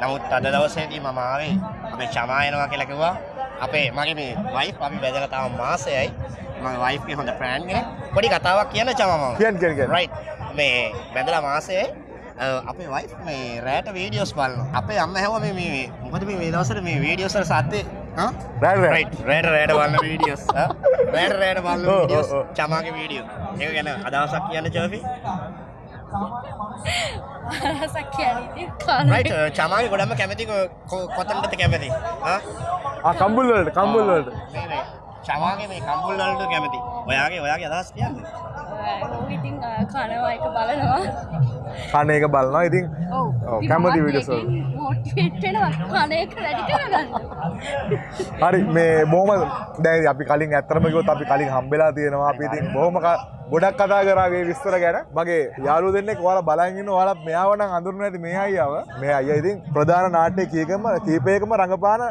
නමුත් අද දවසේදී මම ආවේ අපේ චමායනවා කියලා කිව්වා. අපේ මගේ මේ වයිෆ් අපි බැදලා තාම මාසෙයි. මගේ වයිෆ්ගේ හොඳ ෆ්‍රෑන්ඩ් කෙනෙක්. පොඩි කතාවක් කියන්න චමා මම. කියන්න කියන්න. රයිට්. මේ බැදලා මාසෙයි අපේ වයිෆ් මේ රෑට වීඩියෝස් බලනවා. අපේ අම්ම හැව මේ මේ මොකද මේ මේ දවස්වල මේ වීඩියෝස් වල සද්දේ රෑට රෑට. බලන වීඩියෝස් රෑට රෑට බලන ඔව්, වීඩියෝස් ඔව්, ඔව්. චමාගේ වීඩියෝ ඒක ගැන අදහසක් කියන්න රයිට් චමාගේ ගොඩම කැමති කො- කො- කොතනටද කැමති? ආ? ආ කම්බුල් වලට කම්බුල් වලට. මේ මේ. චමාගේ මේ කම්බුල් වලට කැමති. ඔයාගේ ඔයාගේ අදහස් කියන්න ඉතින් කනවා එක බලනවා. කන එක බලනවා. ඉතින් කැමති වීඩියෝස් වල. මොටිවෙට්ටෙනවා කන එක වැඩි කරගන්න. හරි මේ බොහොම දැන් අපි කලින් ඇත්තටම කිව්වොත් අපි කලින් හම්බෙලා තියෙනවා. අපි ඉතින් බොහොම ගොඩක් කතා කරා මේ විස්තර ගැන. මගේ යාළුවෝ දෙන්නෙක් ඔයාලා බලන් ඉන්න ඔයාලා මෙයාව නම් අඳුරන්නේ නැති මේ අයියාව. මේ අයියා ඉතින් ප්‍රධාන නාට්‍ය කීකම කීපයකම රඟපාන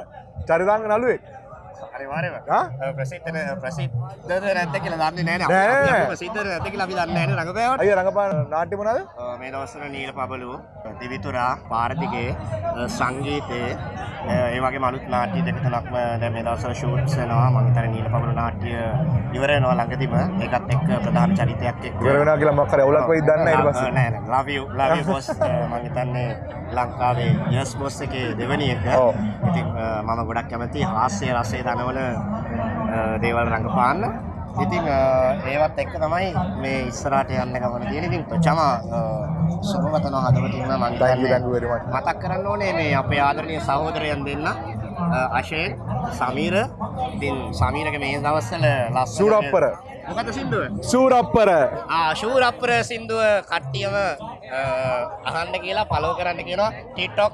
චරිතාංග නළුවෙක් ආ? ප්‍රසිද්ධ න- ප්‍රසිද්ධද නැද්ද කියලා දන්නේ නෑ, නේ. නෑ. අපි ප්‍රසිද්ධද නැද්ද කියලා අපි දන්නේ නේ රඟපෑවට. අයියා රඟපාන නාට්‍ය මොනවාද? මේ දවස්වල නීල පබලු දිවිතුරා පාරදිගේ සංගීතයේ ඒ වගේ මනුත් නාට්‍ය දෙක තුනක්ම දැන් මේ දවස්වල ෂූට්ස් වෙනවා. මම හිතන්නේ නීල පබලු නාට්‍ය ඉවර වෙනවා ළඟදිම. ඒකත් එක්ක ප්‍රධාන චරිතයක් එක්ක. ඉවර වෙනවා කියලා මොකක් හරි අවුලක් වෙයිද දන්නේ ඊට පස්සේ? නෑ නෑ. Love you love you boss. මම හිතන්නේ ලංකාවේ yes boss එකේ දෙවෙනි එක. ඉතින් මම ගොඩක් කැමති හාස්‍ය රසය දනවන අ, දේවල් රඟපාන්න. ඉතින් ඒවත් එක්ක තමයි මේ ඉස්සරහට යන්න ගමන තියෙන ඉතින් චමා සුබවතන හදවතින්ම මම. මතක් කරන්න ඕනේ මේ අපේ ආදරණීය සහෝදරයන් දෙන්න. අශේන් සමීර. ඉතින් සමීරගේ මේ දවස්වල ලස්සන සූරප්පර. මොකද සින්දුව? සූරප්පර ශූරප්පර සින්දුව කට්ටියම අහන්න කියලා පලෝ කරන්න කියනවා ටිටොක්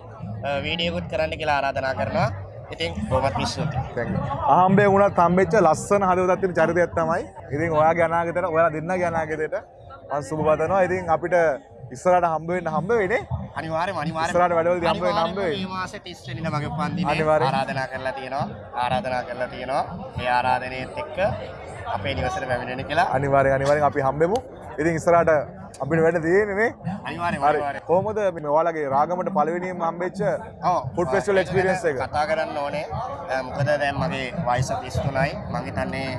වීඩියකුත් කරන්න කියලා ආරාධනා කරනවා ඉතින් බොමත් මිස්සුති අහම්බේ වුණත් හම්බෙච්ච ලස්සන හදවතක් තියෙන චරිතයක් තමයි. ඉතින් ඔයාගේ අනාගතේට ඔයාලා දෙන්නගේ අනාගතේට මම සුබ පතනවා. ඉතින් අපිට ඉස්සරහට හම්බ වෙන්න හම්බ වෙන්නේ අනිවාර්ය අනිවාර්ය ඉස්සරහට වැඩවලදී හම්බ වෙන්න හම්බ වෙයි. මේ මාසේ 30 වෙනිදා මගේ උපන්දිනේ. ආරාධනා කරලා තියෙනවා ආරාධනා කරලා තියෙනවා ඒ ආරාධනයත් එක්ක අපේ නිවසට පැමිණෙන්න කියලා අනිවාර්යෙන් අනිවාර්යෙන් අපි හම්බෙමු. ඉතින් ඉස්සරහට අපිට වැඩ තියෙන්නේ නේ. අනිවාර්යෙන් හරි. අනිවාර්යෙන් කොහොමද මේ ඔයාලගේ රාගමට පළවෙනිම හම්බෙච්ච ෆුඩ් ෆෙස්ටිවල් එක්ස්පීරියන්ස් එක? කතා කරන්න ඕනේ මොකද දැන් මගේ වයස 33යි මම හිතන්නේ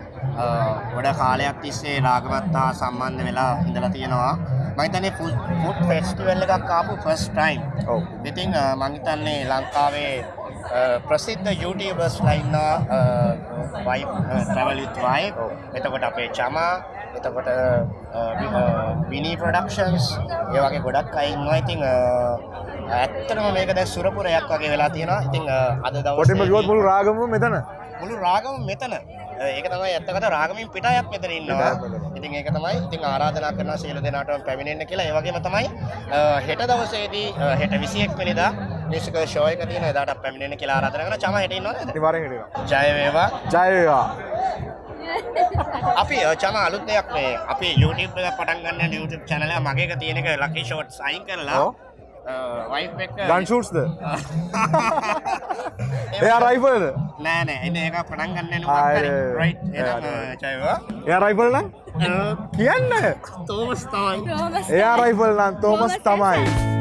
ගොඩ කාලයක් තිස්සේ රාගමත් හා සම්බන්ධ වෙලා ඉඳලා තියෙනවා මම හිතන්නේ ෆුඩ් ෆෙස්ටිවල් එකක් ආපු ෆස්ට් ටයිම් ඔව්. ඉතින් මම හිතන්නේ ලංකාවේ ප්‍රසිද්ධ YouTubers ලයින්නා වයි ට්‍රැවල් විත් වයි එතකොට අපේ චමා එතකොට විනී ප්‍රඩක්ෂන්ස් ඒ වගේ ගොඩක් අය ඉන්නවා ඉතින් ඇත්තටම මේක දැන් සුරපුරයක් වගේ වෙලා තියෙනවා. ඉතින් අද කොටින්ම කිව්වොත් දවසේ මුළු රාගමම මෙතන. මුළු රාගම මෙතන. ඒක තමයි ඇත්තකට රාගමින් පිටායක් මෙතන ඉන්නවා. ඉතින් ඒක තමයි ඉතින් ආරාධනා කරනවා සියලු දෙනාටම පැමිණෙන්න කියලා. ඒ වගේම තමයි හෙට දවසේදී හෙට 21 වෙනිදා මියුසිකල් ෂෝ එක තියෙන එදාට පැමිණෙන්න කියලා ආරාධනා කරනවා. චම හෙට ඉන්නවද? අනිවාර්යෙන් හිටිනවා. ජය වේවා. ජය වේවා. අපි චම අලුත් දෙයක් මේ අපි YouTube එක පටන් ගන්න YouTube channel එක මගේ එක තියෙන එක ලකි ෂෝට්ස් අයින් කරලා. වයිෆ් එක ගන් ෂූට්ස්ද? එයා රයිෆල්ද? නෑ නෑ එන්න ඒක පටන් ගන්න ඒ, රයිට් ඒ, එහෙනම් වේවා එයා රයිෆල් නම්? කියන්න. තෝමස් තමයි එයා රයිෆල් නම් තෝමස් තමයි.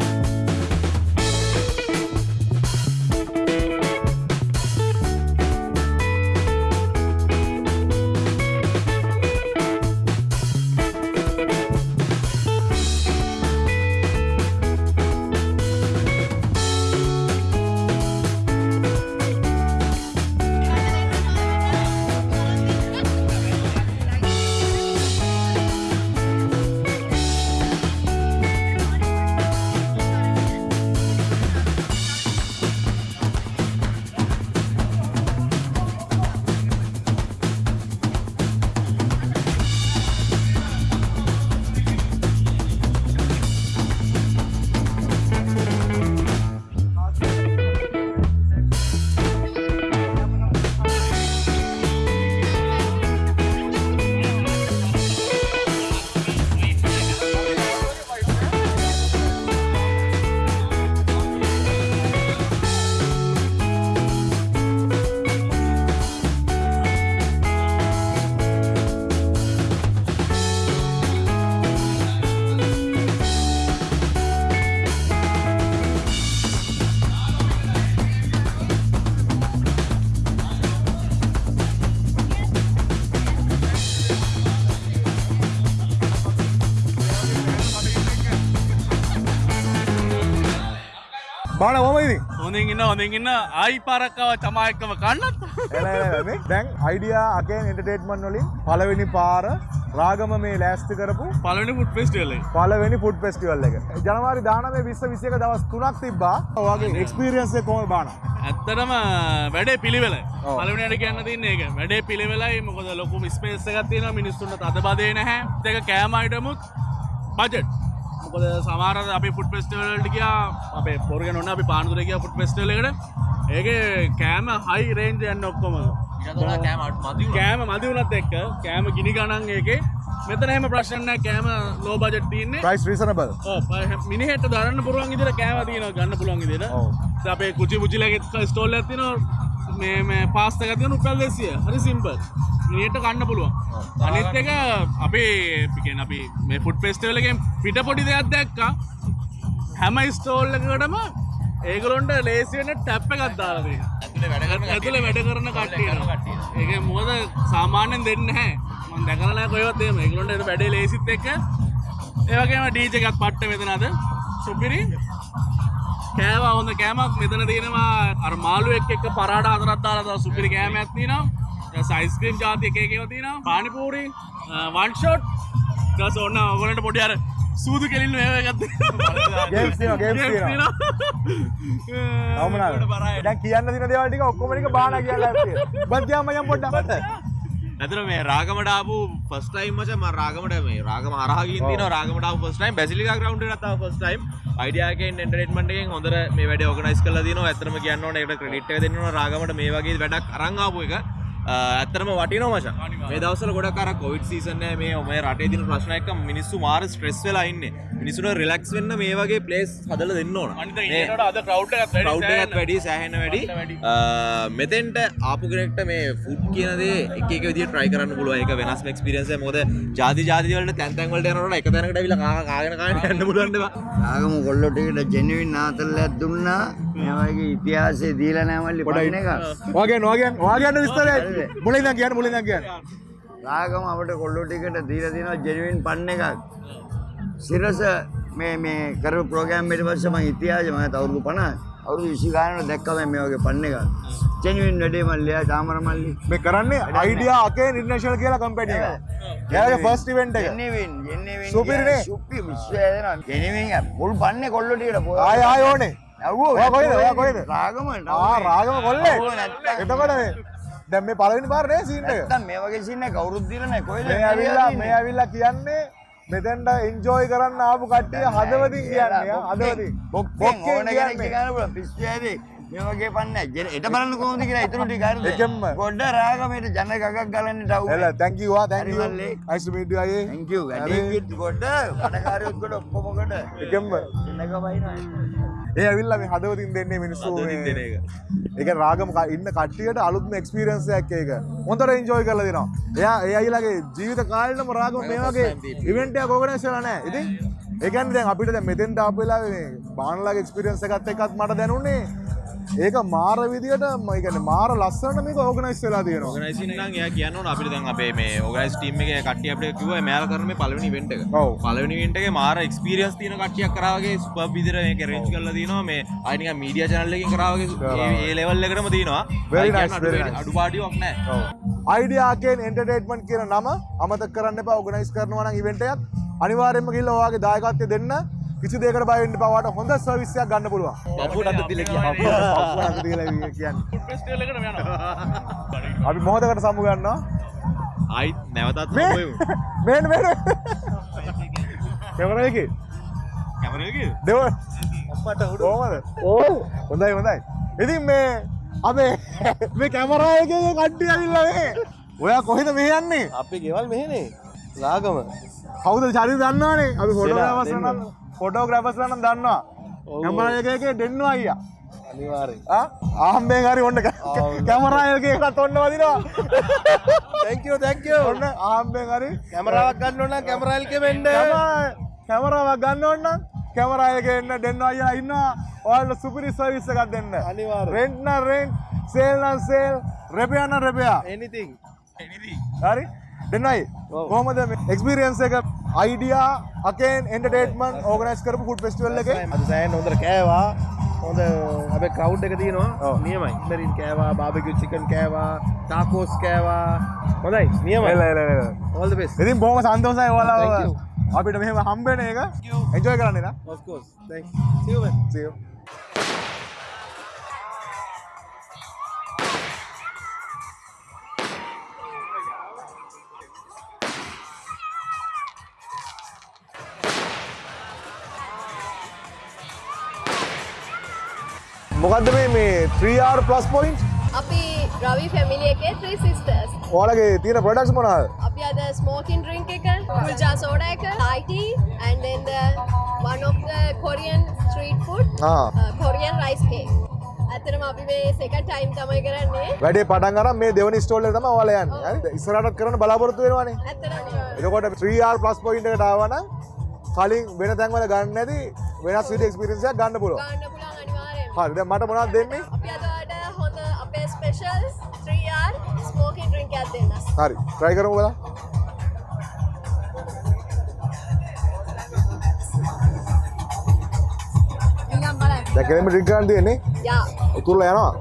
හොඳින් ඉන්න හොඳින් ඉන්න ආයි පාරක්කව චමායක්කම කන්නත් එල, එල, එල, මේ දැන් අයිඩියා අකෙන් එන්ටර්ටේන්මන්ට් වලින් පළවෙනි පාර රාගම මේ ලෑස්ති කරපු පලනි පුට් ෆෙස්ටල පළවෙනි ෆුඩ් ෆෙස්ටිවල් එක. ජනවාරි 19 20 21 දවස් 3ක් තිබ්බා. ඔයාගේ එක්ස්පීරියන්ස් එක කොහොමද බාන? ඇත්තටම වැඩේ පිළිවෙල. පලවනට කියන්න තින්න එක වැඩේ පිළිවෙලයි. මොකද ලොකු ස්පේස එකක් තියෙන මිනිස්සුන්ට අද බදේ නැහැ. දෙක කෑමයිටමුත් බජට් මොකද සමාර අපි පුට් පෙස්ටවලට කියා අපේ පොරග නොන්න අපි පානුදුර කිය පුට් පෙස්ටල එකට. ඒක කෑම හයි රේන්ජ යන්න ඔක්කොම. කෑම මදි වනත් එක්ක කෑම ගිනි ගණන් ඒක මෙතන එහෙම ප්‍රශ්න කෑම ලෝ බජට් තියන්නේ. Price reasonable. මිනිහට දරන්න පුරුවන් ඉදිර කෑම තියන ගන්න පුළන් ඉදිර ඔව්. අපේ කුචි පුචිලගෙත් ස්ටෝල් ඇතින මේ මේ පාස්තකතියන උපල් දෙසිය හරි සිම්පල් මිනිට කන්න පුළුවන්. අනිත් එක අපේ පිකෙන් අපි මේ ෆුට් පෙස්ටවලගෙන් පිට පොඩි දෙයක් දැක්කා. හැම ස්ටෝල්ලකටම ඒගලොන්ට ලේසිවෙන ටැප්ප ගත්දාලේ ඇතුළ වැඩ කරන කට්ටිය. ඒක මුවද සාමාන්‍යෙන් දෙන්න හැ මන් දැකරන කොයවත්තේම ඒගලොන්ට වැඩේ ලේසිත් එක්ක. ඒවගේම ඩීජකත් පට්ට මෙතනද සුපිරි කෑව හොඳ කෑමක් මෙතන තියෙනවා. අර මාළු එක් එක්ක පරාට අතරත් දාලා සුපිරි කෑමක් තියෙනවා. සයිස්ක්‍රීම් ජාති එක එකව තියෙනවා. පානිපූරි වන් ෂොට් ඊට ඔන්න ඔයගලන්ට පොඩි අර සූදු කෙලින්න මේව එකක්? දැන් කියන්න දින දේවල් ටික ඔක්කොම ටික බාන කියලා ඇත්තේ. බද්දියා මචං පොඩ්ඩක්. ඇතර මේ රාගමට ආපු ෆස්ටයිම් මච ම රාගමට මේ රාගම අරහගින් තින රාගමට ෆස්ටයිම් බැසිලික ග්‍රවන්් තාව ෆස්ටයිම් අයිඩියගෙන් එන්ටරේටමටෙන් හොඳර මේ වැඩ ඕගනයිස් කල දින ඇතරම කියන්න එට ක්‍රඩිට් දෙන්න රාගමට මේ වගේ වැඩක් අරංආපු එක. ඇත්තරම වටිනෝ මච. මේ දවසල ගොඩ කර කොවිඩ් සීසන මේ ඔම රටේ දින ප්‍රශ්නයක මිනිස්සු මාර ස්ට්‍රෙස් වෙලා ඉන්න මිනිසුන රිලක්ස් වෙන්න මේ වගේ ප්ලේස් හදල දෙන්න ඕන. අද කව් වැඩි සෑහෙන වැඩි මෙතෙන්ට ආපුගෙනෙක්ට මේ ෆුඩ් කියනදේ එක විදි ට්‍රයි කරන්න පුළුව එක වෙනස් ක්ස්පිරන්ස මොද ජාති ජාතිවලට තැන්තැන්වලට යනට එක තැනකට විල කාගෙන කාන්න පුලන්නවා ආගම කොල්ලොටකට ජෙනවින් නාතල්ලයක් දුන්නා. මේවගේ ඉතිහාසේ දීල නෑමල්ලි පොඩන එක වගේ නොගෙන් වාගන්න විස්තරය. මුලින් කියන්න මුලින් කියන්න. රාගම අපට කොල්ලොටිකට දීල දිනවා ජෙනවින් පන්න එකක් සිරස මේ මේ කර ප්‍රෝගෑම්මට පස්සම ඉතිහාජ මත අවුරුදු පන අවුදු විසිකානට දැක්කම මේ වගේ පන්න එක ජෙනවින් වැඩේ මල්ලයා තාමර මල්ලි මේ කරන්නේ අයිඩියා අකේ ඉන්ටර්නැෂනල් කියලා කම්පැනි එක. එයාගේ ෆස්ට් ඉවෙන්ට් එක. ජෙනවින් ජෙනවින් සුපිරිනේ. සුප්පි විශ්වයදන ජෙනවින් පුල් පන්න කොල්ලොටිකට ආය ආය ඕනේ. ඔයා කොහෙද? ඔයා කොහෙද? රාගම ආ රාගම කොල්ලේ. එතකොට මේ දැන් මේ පළවෙනි පාර නේ සීන් එක. නැත්තම් මේ වගේ සින්න කොහෙද මේ ඇවිල්ලා මේ ඇවිල්ලා කියන්නේ මෙතෙන්ට එන්ජෝයි කරන්න ආපු කට්ටිය හදවතින් කියන්නේ හදවතින්. බොක්කෙන් ඕන කියන්නේ. ගන්න පිස්සු ඇදී මේ වගේ පන්නේ ජෙන- එට බලන්න කොහොමද කියලා ඉතුරු ටික හරිද එකෙන්ම. ගොඩ රාගමේට ජන ගගක් ගලන්නේ ඩව් එල thank you ආ thank you. හරි මල්ලේ. nice to meet you අයියේ. thank you වැඩේ කිත් ගොඩ වැඩකාරයොත් ගොඩ ඔක්කොම ගොඩ බයිනවා ඒ ඇවිල්ලා මේ හදවතින් දෙන්නේ මිනිස්සු හදවතින් දෙන එක. ඒක රාගම ඉන්න කට්ටියට අලුත්ම එක්ස්පීරියන්ස් එකක් ඒක. හොඳට එන්ජොයි කරලා දෙනවා. එයා ඒ අයිලාගේ ජීවිත කාලෙටම රාගම මේ වගේ ඉවෙන්ට් එකක් ඕගනයිස් කරලා නැහැ. ඉතින් ඒ කියන්නේ දැන් අපිට දැන් මෙතෙන්ට ආපු වෙලාවේ මේ බානලාගේ එක්ස්පීරියන්ස් එකත් එක්කත් මට දැනුනේ ඒක මාර විදියට ම- ඒ කියන්නේ මාර ලස්සනට මේක ඕගනයිස් වෙලා තියෙනවා. ඕගනයිසින් නම් එයා කියන්න අපිට දැන් අපේ මේ ඕගනයිස් ටීම් එකේ කට්ටිය අපිට කිව්වා මෙයාලා කරන මේ පළවෙනි ඉවෙන්ට් එක. ඔව්. පළවෙනි ඉවෙන්ට් එකේ මාර එක්ස්පීරියන්ස් තියෙන කට්ටියක් කරා වගේ සුපර් විදිහට මේක arrange කරලා තියෙනවා මේ නිකන් මීඩියා channel එකකින් කරා වගේ ඒ- level එකටම තියෙනවා. අඩු-. අඩුපාඩුවක් නැහැ. අයිඩියාකෙන් එන්ටර්ටේන්මන්ට් කියන නම අමතක කරන්න එපා ඕගනයිස් කරනවා නම් ඉවෙන්ට් එකක් අනිවාර්යෙන්ම ගිහිල්ලා ඔයාගේ දායකත්වය දෙන්න කිසි දෙයකට බය වෙන්න ඔයාලට හොඳ සර්විස් එකක් ගන්න පුළුවන්. අත දීලා කියන්නේ. අපි මොහොතකට සමු ගන්නවා. ආයි නැවතත් මේ හම්බෙමු. මේන මේන කැමරා එකේ? කැමරා එකේ? දෙව කොහමද? ඕ හොඳයි හොඳයි. ඉතින් මේ අපේ මේ කැමරා එකේ කට්ටිය ඇවිල්ලා මේ. ඔයා කොහෙද මෙහෙ යන්නේ? අපි ගෙවල් මෙහෙනේ. රාගම. කවුද චරි දන්නවනේ? අපි ෆොටෝග්‍රාෆර්ස් දෙන්න. නම් ෆොටෝග්‍රාෆර්ස් නම් දන්නවා. එකේ දෙන්නවා අයියා. අනිවාර්යෙන්. ආ? ආම්බෙන් හරි ඔන්න කැමරා එකේ එකත් ඔන්න වදිනවා. Thank you thank you. ඔන්න ආම්බෙන් හරි. කැමරාවක් ගන්න ඕන නම් කැමරා එකේ වෙන්න. කැමරා- කැමරාවක් ගන්න ඕන නම් කැමරා එකේ එන්න දෙන්න අයියා ඉන්නවා. ඔයාලට සුපිරි සර්විස් එකක් දෙන්න. අනිවාර්යෙන්. රෙන්ට් නම් රෙන්ට් සේල් නම් සේල් රෙපියා නම් රෙපියා anything. හරි? දෙන්නයි කොහමද එක්ස්පීරියන්ස් එක අයිඩියා අකෙන් එන්ටර්ටේන්මන්ට් ඕගනයිස් කරපු ෆුඩ් ෆෙස්ටිවල් එකේ. අද සෑහෙන හොඳට කෑවා. හොඳ අපේ ක්‍රවුඩ් එක තියෙනවා. නියමයි. ඉන්නරින් කෑවා බාබිකියු චිකන් කෑවා ටාකෝස් කෑවා. හොඳයි. the best. ඉතින් Thank ඔයාලා you. අපිට මෙහෙම හම්බෙන එක. එන්ජොයි කරන්න නා මොකක්ද මේ මේ 3R ප්ලස් පොයින්ට් අපි රවි ෆැමිලි එකේ ත්‍රී සිස්ටර්ස් ඔයාලගේ තියෙන ප්‍රොඩක්ට්ස් මොනවද? අපි අද ස්මෝකින් ඩ්‍රින්ක් එක කුල්ජා සෝඩා එක Thai tea and then the one of the Korean street food ආ. uh, Korean rice cake ඇත්තටම අපි මේ සෙකන්ඩ් ටයිම් තමයි කරන්නේ වැඩේ පටන් අරන් මේ දෙවනි ස්ටෝල් එක තමයි ඔයාලා යන්නේ. හරිද? ඉස්සරහටත් කරන්න බලාපොරොත්තු වෙනවානේ. ඇත්තටම එතකොට 3R ප්ලස් පොයින්ට් එකට ආවනම් කලින් වෙන තැන්වල ගන්න නැති වෙනස් විදිහේ එක්ස්පීරියන්ස් එකක් ගන්න පුළුවන්. ගන්න පුළුවන් අනිවාර්යෙන් හරි දැන් මට මොනවද දෙන්නේ? අපි අද ඔයාලට හොඳ අපේ ස්පෙෂල් 3R ස්මෝකින් ඩ්‍රින්ක් එකක් දෙන්න හරි try කරමු බලන්න. දැන් කෙනෙක් ඩ්‍රින්ක් ගන්න තියෙන්නේ. යා උතුරලා යනවා.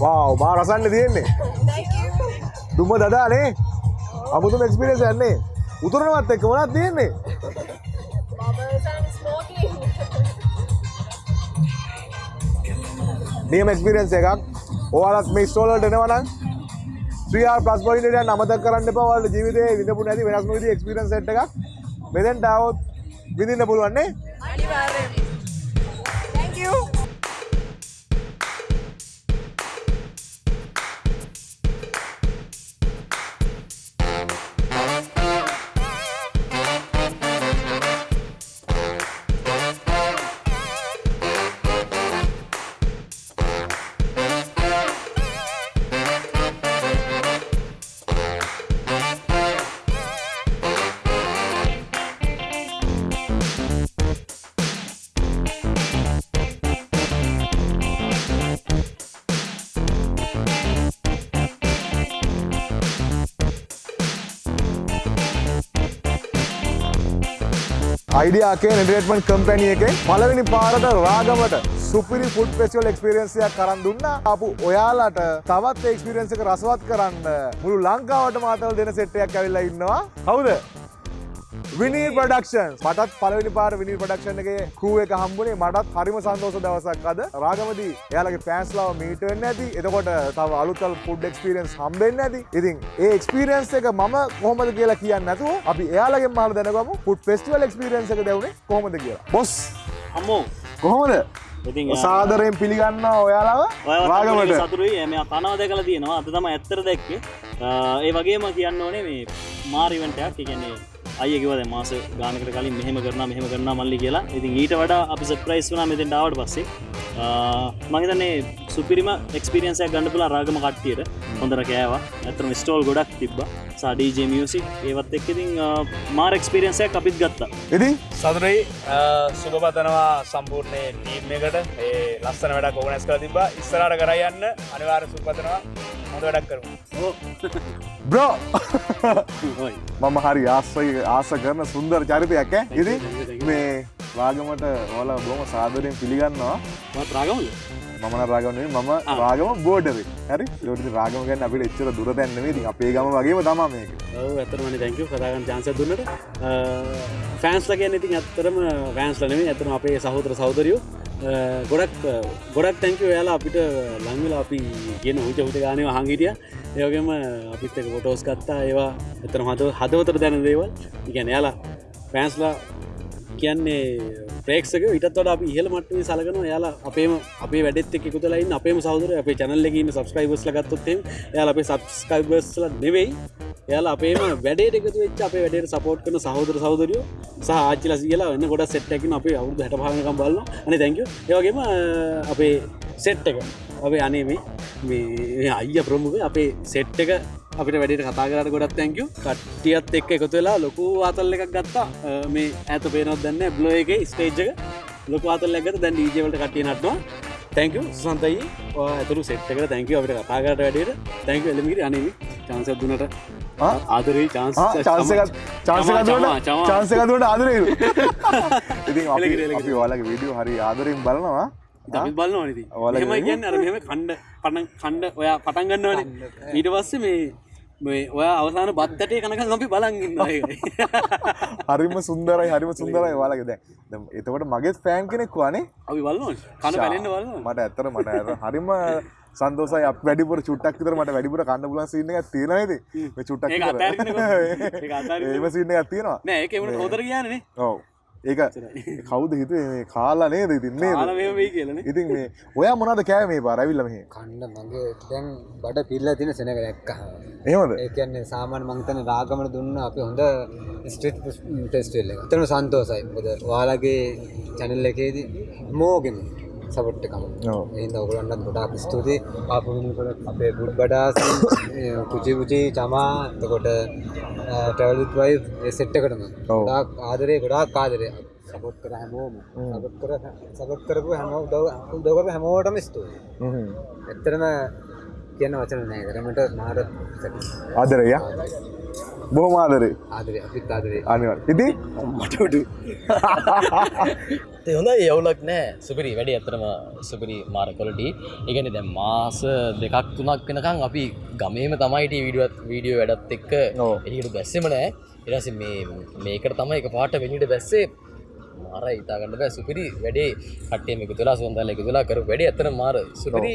වාව් මා රසන්නේ තියෙන්නේ. thank you දුම දදානේ. අමුතුම එක්ස්පීරියන්ස් යන්නේ. උතුරනවත් එක්ක මොනවද තියෙන්නේ? නියම එක්ස්පීරියන්ස් එකක්. ඔයාලත් මේ ස්ටෝල් වලට එනවා නම් 3R plus point එකට යන්න අමතක කරන්න එපා. ඔයාලගේ ජීවිතේ විඳපු නැති වෙනස්ම විදිහේ එක්ස්පීරියන්ස් සෙට් එකක් මෙතෙන්ට આવොත් විඳින්න පුළුවන් නේ. අනිවාර්යෙන් thank you අයිඩියාකේ එන්ටර්ටේන්මන්ට් කම්පැනි එකේ පළවෙනි පාරට රාගමට සුපිරි ෆුඩ් ෆෙස්ටිවල් එක්ස්පීරියන්ස් එකක් කරන් දුන්නා. ආපු ඔයාලට තවත් ඒ එක්ස්පීරියන්ස් එක රසවත් කරන්න මුළු ලංකාවටම ආතල් දෙන සෙට් එකක් ඇවිල්ලා ඉන්නවා. කවුද? විනී ප්‍රඩක්ෂන් මටත් පලවෙනි පාර විනී ප්‍රඩක්ෂන් එකේ කූ එක හම්බුනේ. මටත් හරිම සන්තෝෂ දවසක් අද. රාගමදී එයාලගේ පෑන්ස්ලාව මීට වෙන්න ඇති. එතකොට තව අලුතල් ෆුඩ් එක්ස්පීරියන්ස් හම්බෙන්න ඇති. ඉතින් ඒ එක්ස්පීරියන්ස් එක මම කොහොමද කියලා කියන්න නැතුව අපි එයාලගෙන් මාල දැනගමු. ෆුඩ් ෆෙස්ටිවල් එක්ස්පීරියන්ස් එක දෙවුනේ කොහොමද කියලා. බොස්! අම්මෝ! කොහොමද? සාදරයෙන් පිළිගන්න ඔයාලාව රාගමට සතුරුයි මේ කනවා දැකලා තියෙනවා. අද තම ඇත්තර දැක්කේ. ඒ වගේම කියන්න ඕනේ මේ මාරිවන්ටයක් කියන්නේ අයකිවද මාස ගානකට කලින් මෙහෙම කරන මෙහෙම කරන මල්ලි කියලා. ඉතින් ඊට වඩා අපි සප්‍රයිස් වුනා මෙතෙන් ඩාවට පස්සේ මහිතන්නේ සුපිරිම එක්ස්පිරියන්සයක් ගන්න පුලා රාගම කට්ටියට. හොඳර කෑවා. ඇතරම ස්ටෝල් ගොඩක් තිබ්බ. සඩීජ මියසික් ඒවත් එක් ඉතින් මාර එක්ස්පිරියන්සයක් අපිත් ගත්තා. ඉතින්? සතුරයි සුභපතනවා සම්පූර්ණය ටීම් එකට ඒ ලස්සන වැඩක් ඕනැස් කළ තිබා ඉස්සරට කරයන්න අනිවාර සුපතනවා හොඳ වැඩක් කරමු. බ්‍රෝ මම හරි ආස්සයි ආස කරන සුන්දර චරිතයක් ඈ. ඉතින් මේ රාගමට ඔයාලා බොහොම සාදරයෙන් පිළිගන්නවා. රාගමද රාගම නෙවෙයි මම රාගම බෝඩරේ හරි? ඒකට ඉතින් රාගම ගැන අපිට එච්චර දුර දැන් නෙවෙයි. ඉතින් අපේ ගම වගේම තමයි මේක. ඔව් ඇත්තටම තැංක යු කතා කරන්න chance එකක් දුන්නට ෆෑන්ස්ලා කියන්නේ ඉතින් ඇත්තටම ෆෑන්ස්ලා නෙවෙයි. ඇත්තටම අපේ සහෝදර සහෝදරියෝ. ගොඩක් ගොඩක් තැංක ඔයාලා අපිට ලංවෙලා අපි කියන උච උත ගානව හංගිටිය ඒවගේම අපිත් එක ෆොටෝස් ගත්තා. ඒවා එතන හද හදවතර දැන දේවල්. ඉගැන යාලා පෑන්ස්ලා කියන්නේ ප්‍රේක්ෂක ඉටත් වඩ අපි ඉහල මට්ටේ සලකන යාලා අපේම අපේ වැඩත් එක් එකතුලයින් අපේම සෞදර අපේ චැනල්ලකින්න සබස්ක්‍රයිබස්ල ගත්තොත්තේ යාල අපේ සබස්කයිබස්ල නෙවෙයි. යාලා අපේම වැඩට එකතු වෙච් අපේ වැඩට සපෝට් කන සහෝදර සෞදරයෝ සහ ආච්චිල සියලා එන්න ගොඩ සෙට්ටකින් අපේ අවුදු හැට පානකම් බලන්න අන තැංක ඒවගේම අපේ සෙට් එක අපේ අනේ මේ මේ අයිය ප්‍රමුඛ අපේ සෙට් එක අපිට වැඩට කතා කරට ගොඩත් තැංක කට්ටියත් එක් එකතු වෙලා ලොකු ආතල් එකක් ගත්තා. මේ ඇත පේනොත් දන්න බ්ලෝ එක ස්ටේජ්ක ලොක ආතල් ඇගත දැන් ඩීජවලට කටිය නටවා තැංක සන්තයි ඇතුරු සෙට්ක තැංක අපට කතාකට වැඩට. තැංක එලමිරි අනම චන්සක් දුනට ආදරී චාන්ස චාන්සකතුට ආදරේ. ඉතින් අපි ඔයාලගේ විඩියෝ හරි ආදරින් බලනවා. දමි බලන්න ඕනති ඔලම කියන්න අර මෙම කණ්ඩ පණ කණ්ඩ ඔයා පටන් ගන්නවන. ඊට පස්සේ මේ මේ ඔය අවසාන බත්තටේ කනක අපි බලන්ගන්න හරිම සුන්දරයි හරිම සුන්දරයි වාලගෙද එතකොට මගේ ෆෑන් කෙනෙක් වනේ අපි බලන්න කන පැලෙන්න්න වල මට ඇත්තර මට හරිම සන්දෝසයි අප වැඩිපුර චුට්ටක් විතර මට වැඩිපුර කන්න පුලන් සින්න එක තියෙනයිද චුට්ටක් ඒම සින්න ඇත් තියෙනවා. නෑ ඒක හොදර කියන්නේ ඔව ඒක කවුද හිතුවේ මේ කාලා නේද? ඉතින්නේ ඉතින් මේ ඔයා මොනද කෑ මේ පාරවිල්ල මෙහි. කණ්ඩ මගේ දැන් බඩ පිල්ල තින සෙනක දැක්ක එහෙමද? ඒ කියන්නේ සාමාන්‍ය මං හිතන්නේ රාගමන දුන්න අපි හොඳ ස්ට්‍රීට් ෆෙස්ටිවල් එක. එතන සන්තෝසයි. මොකද ඔයාලගේ channel එකේදී හැමෝගෙම සපෝට් එකම. ඔව්. එහෙනම් ඔයගොල්ලන්ට ගොඩාක් වෙනකොට අපේ බුඩ් බඩාස් කුචි කුචි චමා එතකොට ට්‍රැවල් විත් වයිෆ් ඒ සෙට් එකටම ගොඩාක් ආදරේ ගොඩාක් ආදරේ සපෝට් කර හැමෝම සපෝට් කර සපෝට් කරපු හැමෝම උදව් උදව් කරපු හැමෝටම ස්තුතියි. ඇත්තටම කියන වචන නෑ. තරමට මාර ආදරය බොහොම ආදරේ. ආදරේ අපිත් ආදරේ. අනිවාර්ය ඉතින් මට උඩු. හොඳ යවුලක් නෑ. සුපිරි වැඩි ඇතරම සුපිරි මාර කොලටි එකන දැ මාස දෙකක් තුනක් වෙනකං අපි ගමේම තමයිට විඩුවත් වීඩියෝ වැඩත් එක්ක එකට බැස්සෙම නෑ. එරස මේ මේකට තමයි එක පාට වෙනිට බැස්සේ මාර ඉතාගන්න බෑ. සුපිරි වැඩේ කටේ එක තුලා සොන්දල එක තුලා කර වැඩේ ඇතන මාර. සුපිරි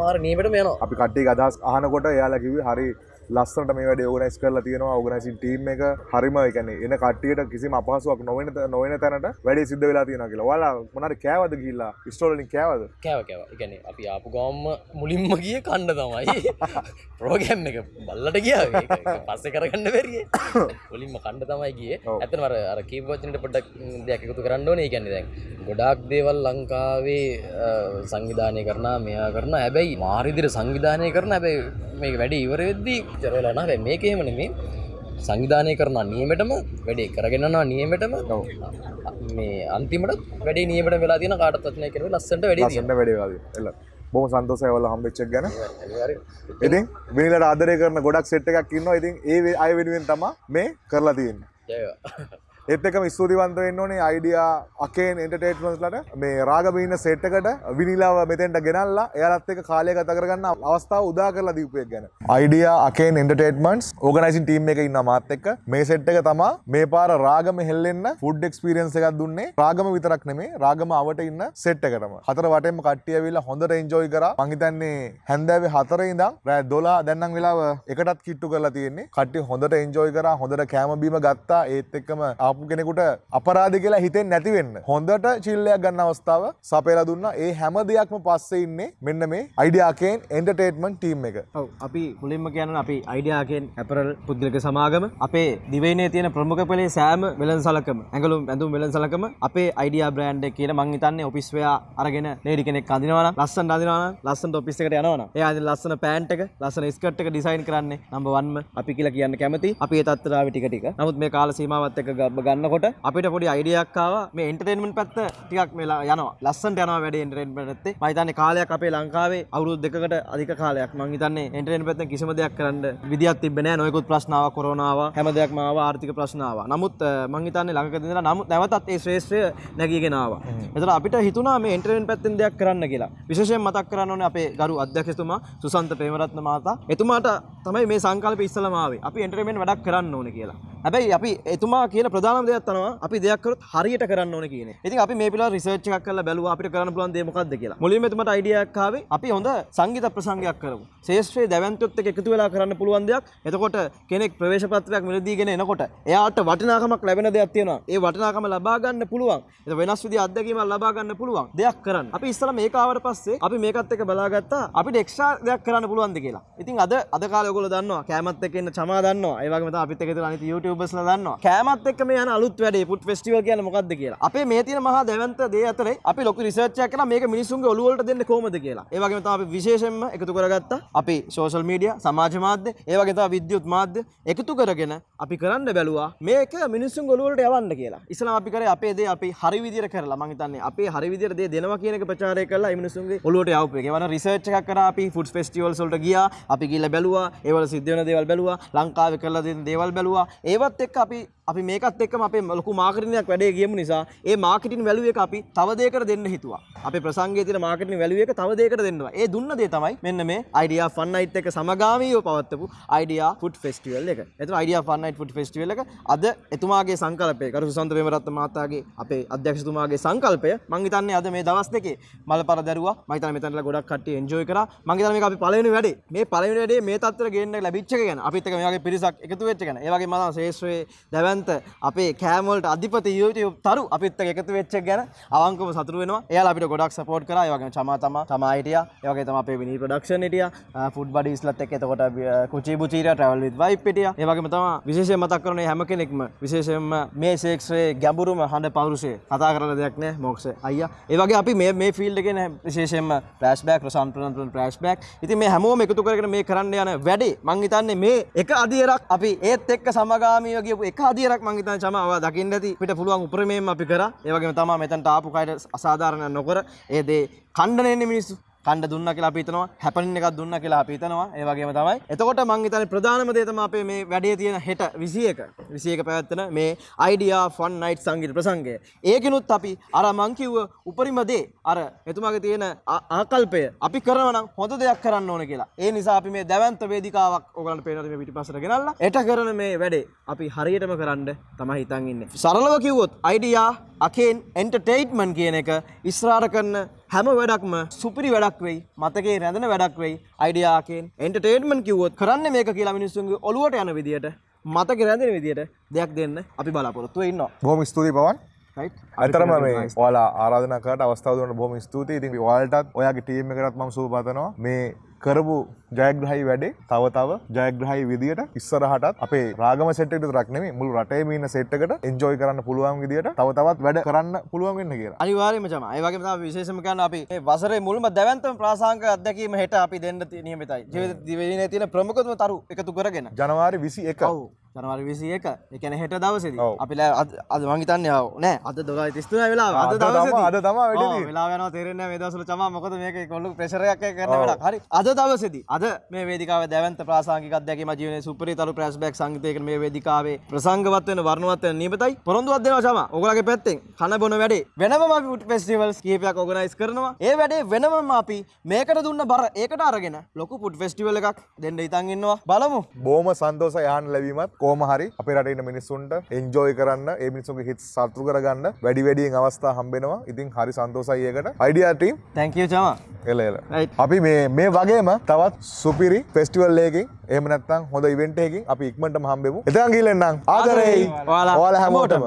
මාර නීමට යන අපි කට්ටේ අදස් අහනකොට එයාලා කිව්වේ හරි ලස්සනට මේ වැඩේ ඕගනයිස් කරලා තියෙනවා ඕගනයිසින් ටීම් එක හරිම ඒ කියන්නේ එන කට්ටියට කිසිම අපහසුයක් නොවන නොවන තැනට වැඩේ සිද්ධ වෙලා තියෙනවා කියලා. ඔයාලා මොනාරි කෑවද ගිහිල්ලා ස්ටෝල් වලින් කෑවද? කෑව කෑව. ඒ කියන්නේ අපි ආපු ගමම මුලින්ම ගියේ කන්න තමයි. ප්‍රෝග්‍රෑම් එක බල්ලට ගියා. පස්සේ කරගන්න බැරියේ. මුලින්ම කන්න තමයි ගියේ. ඇත්තටම අර අර කීප වචනෙට පොඩ්ඩක් දෙයක් එකතු කරන්න ඕනේ. ඒ කියන්නේ දැන් ගොඩාක් දේවල් ලංකාවේ සංවිධානය කරනා මෙයා කරන හැබැයි මාරිදිර සංවිධානය කරන හැබැයි මේක වැඩ ඉවර වෙද්දී චරවෙලා නැහැ මේක එහෙම නෙමෙයි සංවිධානය කරන නියමෙටම වැඩේ කරගෙනනවා නියමෙටම මේ අන්තිමට වැඩේ නියමට වෙලා තියෙන කාටත් වචනය කරන ලස්සනට වැඩේ ලස්සනට වැඩේ වෙලා තියෙනවා. බොහොම සන්තෝෂයි ඔයාලා හම්බෙච්ච එක ගැන. ඉතින් මිනිලට ආදරය කරන ගොඩක් සෙට් එකක් ඉන්නවා. ඉතින් ඒ අය වෙනුවෙන් තමයි මේ කරලා තියෙන්නේ. ජය ඒත් එකම ස්තුතිවන්ත වෙන්න ඕනේ අයිඩියා අකේන් එන්ටර්ටේන්මන්ට්ස්ලට මේ රාගබීන සෙට් එකට විනිලාව මෙතෙන්ට ගෙනල්ලා එයාලත් එක්ක කාලය ගත කරගන්න අවස්ථාව උදා කරලා දීපු එක ගැන. අයිඩියා අකේන් එන්ටර්ටේන්මන්ට්ස් ඕගනයිසින් ටීම් එකේ ඉන්න මාත් එක්ක මේ සෙට් එක තමා මේ පාර රාගම හෙල්ලෙන්න ෆුඩ් එක්ස්පීරියන්ස් එකක් දුන්නේ රාගම විතරක් නෙමේ රාගම අවට ඉන්න සෙට් එකටම. හතර වටේම කට්ටිය ඇවිල්ලා හොඳට එන්ජොයි කරා. මං හිතන්නේ හැන්දෑවේ 4 ඉඳන් රෑ 12 දැන් නම් වෙලාව එකටත් කිට්ටු කරලා තියෙන්නේ. කට්ටිය හොඳට එන්ජොයි කරා. හොඳට කෑම බීම ගත්තා. ඒත් එක්කම ආපු කෙනෙකුට අපරාධ කියලා හිතෙන්නේ නැති වෙන්න. හොඳට චිල්ලයක් ගන්න අවස්ථාව සපයලා දුන්නා. ඒ හැම දෙයක්ම පස්සේ ඉන්නේ මෙන්න මේ අයිඩියාකේන් එන්ටර්ටේන්මන්ට් ටීම් එක. ඔව් අපි මුලින්ම කියන්න අපි අයිඩියාකෙන් ඇපරල් පුද්ගලික සමාගම අපේ දිවයිනේ තියෙන ප්‍රමුඛ පෙළේ සෑම වෙළඳ සලකම ඇඟලුම් ඇඳුම් වෙළඳ සලකම අපේ අයිඩියා බ්‍රෑන්ඩ් එක කියලා මං හිතන්නේ ඔෆිස් වෙයා අරගෙන ලේඩි කෙනෙක් අඳිනවා නම් ලස්සනට අඳිනවා නම් ලස්සනට ඔෆිස් එකට යනවා නම් එයා අඳින ලස්සන පෑන්ට් එක ලස්සන ස්කර්ට් එක ඩිසයින් කරන්නේ නම්බර් 1ම අපි කියලා කියන්න කැමති අපි ඒ තත්ත්වයට ආවේ ටික ටික නමුත් මේ කාල සීමාවත් එක්ක ග- ගන්නකොට අපිට පොඩි අයිඩියාවක් ආවා. මේ එන්ටර්ටේන්මන්ට් පැත්ත ටිකක් මේ ලා- යනවා. ලස්සනට යනවා වැඩේ එන්ටර්ටේන්මන්ට් පැත්තේ. මම හිතන්නේ කාලයක් අපේ ලංකාවේ අවුරුදු දෙකකට අධික කාලයක්. මං හිතන්නේ එන්ටර්ටේන්මන්ට් පැත්තෙන් කිසිම දෙයක් කරන්න විදියක් තිබ්බේ නැහැ නොයෙකුත් ප්‍රශ්න ආවා කොරෝනා ආවා හැම දෙයක්ම ආවා ආර්ථික ප්‍රශ්න ආවා. නමුත් අ, මං හිතන්නේ ළඟකදී ඉඳලා නමුත් නැවතත් ඒ ශ්‍රේෂ්ඨය නැගීගෙන ආවා. එතකොට අපිට හිතුණා මේ එන්ටර්ටේන්මන්ට් පැත්තෙන් දෙයක් කරන්න කියලා. විශේෂයෙන් මතක් කරන්න ඕනේ අපේ ගරු අධ්‍යක්ෂතුමා සුසන්ත ප්‍රේමරත්න මහතා. එතුමාට තමයි මේ සංකල්පය ඉස්සලම ආවේ. අපි එන්ටර්ටේන්මන්ට් වැඩක් කරන්න ඕනේ කියලා හැබැයි අපි එතුමා කියන ප්‍රධානම දෙයක් තමයි අපි දෙයක් කරොත් හරියට කරන්න ඕනේ කියන එක. ඉතින් අපි මේ පිළිබඳව රිසර්ච් එකක් කරලා බැලුවා අපිට කරන්න පුළුවන් දේ මොකක්ද කියලා. මුලින්ම එතුමාට අයිඩියා එකක් ආවේ අපි හොඳ සංගීත ප්‍රසංගයක් කරමු. ශේෂ්ත්‍රයේ දැවැන්තොත් එක්ක එකතු වෙලා කරන්න පුළුවන් දෙයක්. එතකොට කෙනෙක් ප්‍රවේශ පත්‍රයක් මිලදීගෙන එනකොට එයාට වටිනාකමක් ලැබෙන දෙයක් තියෙනවා. ඒ වටිනාකම ලබා ගන්න පුළුවන්. ඒක වෙනස් විදිහ අත්දැකීමක් ලබා ගන්න පුළුවන් දෙයක් කරන්න. අපි ඉස්සලා මේක ආවට පස්සේ අපි මේකත් එක්ක බලාගත්තා අපිට එක්ස්ට්‍රා දෙයක් කරන්න පුළුවන්ද කියලා. ඉතින් අද අද කාලේ ඔයගොල්ලෝ දන්නවා කෑමත් එක්ක ඉන්න චමා දන්නවා. ඒ වගේම තමයි අපිත් එක්ක ඉඳලා අනිත් YouTubers ලා දන්නවා. කෑමත් එක්ක මේ අලුත් වැඩේ ෆුඩ් ෆෙස්ටිවල් කියන්නේ මොකක්ද කියලා. අපේ මේ තියෙන මහා දැවැන්ත දේ අතරේ අපි ලොකු රිසර්ච් එකක් කරලා මේක මිනිස්සුන්ගේ ඔළුව වලට දෙන්නේ කොහොමද කියලා. ඒ වගේම තමයි අපි විශේෂයෙන්ම එකතු කරගත්තා. අපි සෝෂල් මීඩියා, සමාජ මාධ්‍ය, ඒ වගේ තමයි විද්‍යුත් මාධ්‍ය එකතු කරගෙන අපි කරන්න බැලුවා මේක මිනිස්සුන්ගේ ඔළුව වලට යවන්න කියලා. ඉස්සලා අපි කරේ අපේ දේ අපි හරි විදියට කරලා මං හිතන්නේ අපේ හරි විදියට දේ දෙනවා කියන එක ප්‍රචාරය කරලා ඒ මිනිස්සුන්ගේ ඔළුවට යවපු එක. ඒ වගේ රිසර්ච් එකක් කරා අපි ෆුඩ් ෆෙස්ටිවල්ස් වලට ගියා. අපි ගිහලා බැලුවා. ඒවල සිද්ධ වෙන දේවල් බැලුවා. ලංකාවේ කරලා දෙන දේවල් බැලුවා. ඒවත් එක්ක අපි අපි මේකත් එක්කම අපේ ලොකු මාර්කටිංයක් වැඩේ ගියමු නිසා ඒ මාර්කටිං වැලියු එක අපි තව දෙයකට දෙන්න හිතුවා. අපේ ප්‍රසංගයේ තියෙන මාර්කටිං වැලියු එක තව දෙයකට දෙන්නවා. ඒ දුන්න දේ තමයි මෙන්න මේ idea fun night එක සමගාමීව පවත්වපු idea food festival එක. එතන idea fun night food festival එක අද එතුමාගේ සංකල්පය කරු සුසන්ත ප්‍රේමරත්න මහතාගේ අපේ අධ්‍යක්ෂතුමාගේ සංකල්පය මං හිතන්නේ අද මේ දවස් දෙකේ මල්පර දැරුවා. මං හිතන්නේ මෙතනලා ගොඩක් කට්ටිය enjoy කරා. මං හිතන්නේ මේක අපි පළවෙනි වැඩේ. මේ පළවෙනි වැඩේ මේ තත්ත්වයට ගේන්න ලැබිච්ච එක ගැන අපිත් එක්ක මේ වගේ පිරිසක් එකතු වෙච්ච එක ගැන. ඒ වගේම මම ශේෂ්ත්‍රයේ දැවැන්ත අපේ කෑම වලට අධිපති YouTube තරු අපිත් එක්ක එකතු වෙච්ච එක ගැන අවංකව සතුටු වෙනවා. එයාලා අපිට ගොඩක් සපෝට් කරා. ඒ වගේම චමා තමා තමා හිටියා. ඒ වගේ තමයි අපේ විනී ප්‍රොඩක්ෂන් හිටියා. ෆුඩ් බඩීස්ලත් එක්ක එතකොට කුචි බුචීරියා travel with vibe හිටියා. ඒ වගේම තමයි විශේෂයෙන් මතක් කරන්නේ හැම කෙනෙක්ම විශේෂයෙන්ම මේ ශේෂ්ත්‍රයේ ගැඹුරුම හඬ පෞරුෂය කතා කරන දෙයක් නෑ මොක්ෂ අයියා. ඒ වගේ අපි මේ මේ ෆීල්ඩ් එකේ නෑ විශේෂයෙන්ම ෆ්ලෑෂ්බෑක් රසන් ප්‍රනන්තුන් ෆ්ලෑෂ්බෑක්. ඉතින් මේ හැමෝම එකතු කරගෙන මේ කරන්න යන වැඩේ මං හිතන්නේ මේ එක අදියරක් අපි ඒත් එක්ක සමගාමීව ගියපු එක අදියරක් මං හිතන්නේ චමාව දකින්න ඇති පිට පුළුවන් උපරිමයෙන් අපි කරා. ඒ වගේම තමයි මෙතනට ආපු කයට අසාධාරණ නොකර ඒ දේ කණ්ඩනයන්නේ මිනිස්සු. කණ්ඩ දුන්න කියලා අපි හිතනවා හැපනින් එකක් දුන්න කියලා අපි හිතනවා. ඒ වගේම තමයි එතකොට මං හිතන්නේ ප්‍රධානම දේ තමයි අපේ මේ වැඩේ තියෙන හෙට 21 21 පැවැත්වෙන මේ idea fun night සංගීත ප්‍රසංගය. ඒකිනුත් අපි අර මං කිව්ව උපරිම දේ අර එතුමාගේ තියෙන ආ- ආකල්පය අපි කරනවා නම් හොඳ දෙයක් කරන්න ඕන කියලා. ඒ නිසා අපි මේ දැවැන්ත වේදිකාවක් ඔයගලන්ට පේනවා මේ පිටිපස්සට ගෙනල්ලා. එට කරන මේ වැඩේ අපි හරියටම කරන්න තමයි හිතන් ඉන්නේ. සරලව කිව්වොත් idea අකෙන් එන්ටර්ටේන්මන්ට් කියන එක ඉස්සරහට කරන හැම වැඩක්ම සුපිරි වැඩක් වෙයි මතකේ රැඳෙන වැඩක් වෙයි අයිඩියාකෙන් එන්ටර්ටේන්මන්ට් කිව්වොත් කරන්න මේක කියලා මිනිස්සුන්ගේ ඔළුවට යන විදියට මතක රැඳෙන විදියට දෙයක් දෙන්න අපි බලාපොරොත්තු වෙ ඉන්නවා බොහොම ස්තුතියි පවන් ඇතරම මේ ඔයාලා ආරාධනා කරට අවස්ථාව දුන්නට බොහොම ස්තුතියි. ඉතින් ඔයාලටත් ඔයාගේ ටීම් එකටත් මම සුබ පතනවා. මේ කරපු ජයග්‍රහයි වැඩේ තව තව ජයග්‍රහයි විදියට ඉස්සරහටත් අපේ රාගම සෙට් එකට විතරක් නෙමෙයි මුළු රටේම ඉන්න සෙට් එකට එන්ජොයි කරන්න පුළුවන් විදියට තව තවත් වැඩ කරන්න පුළුවන් වෙන්න කියලා. අනිවාර්යයෙන්ම තමයි. ඒ වගේම තමයි විශේෂම කියන්නේ අපි මේ වසරේ මුල්ම දැවැන්තම ප්‍රාසංගික අත්දැකීම හෙට අපි දෙන්න නියමිතයි. ජීවිත දිවයිනේ තියෙන ප්‍රමුඛතම තරු එකතු කරගෙන. ජනවාරි 21. ඔව්. ජනවාරි විසි එක එකන හෙට දවසද. අපි අද මංගිතන්න නෑ අද දොලා තිස්තුන වෙලා අද තමා- අද තමා වැඩි තියෙන්නේ. වෙලා තේරෙන වේදසල චම මොකද මේක කොල්ලු ප්‍රශරයක් කරන වෙලා හරි. අද දවසද. අද මේ වේදිකාව දැවන්ත ප්‍රාසංගික අධ්‍යක්ම ජීවන සුපරි තරු ප්‍රස්බැක් සංගතයක මේ වේදිකාවේ ප්‍රසංගවත්වන වර්ණවත්වන නියමතයි පොරොන්දුවත් දෙනවා චම ඔගලගේ පැත්තෙන්. කන බොන වැඩේ. වෙනම අපි පුට් ෆෙස්ටිවල්ස් කීපයක් ඔගනයිස් කරනවා. ඒ වැඩේ වෙනම අපි මේකට දුන්න බර ඒකට අරගෙන ලොකු පුට් ෆෙස්ටිවල් එකක් දෙන්න ඉතන් ඉන්නවා. බලමු. බෝම සන්තෝස යාන් ලැබීමත් කෝම හරි අපේ රට ඉන්න මිනිස්සුන්ට එන්ජෝයි කරන්න ඒ මිනිසුන්ගේ හිත් සතුටු කරගන්න වැඩි වැඩියෙන් අවස්ථා හම්බෙනවා. ඉතින් හරි සන්තෝසයි ඒකට. Idea team thank you Chama එල එල. අපි මේ මේ වගේම තවත් සුපිරි ෆෙස්ටිවල් එකකින් එහෙම නැත්නම් හොඳ ඉවෙන්ට් එකකින් අපි ඉක්මනටම හම්බෙමු. එතකන් ගිහින් එන්නම්. ආදරෙයි ඔයාලා හැමෝටම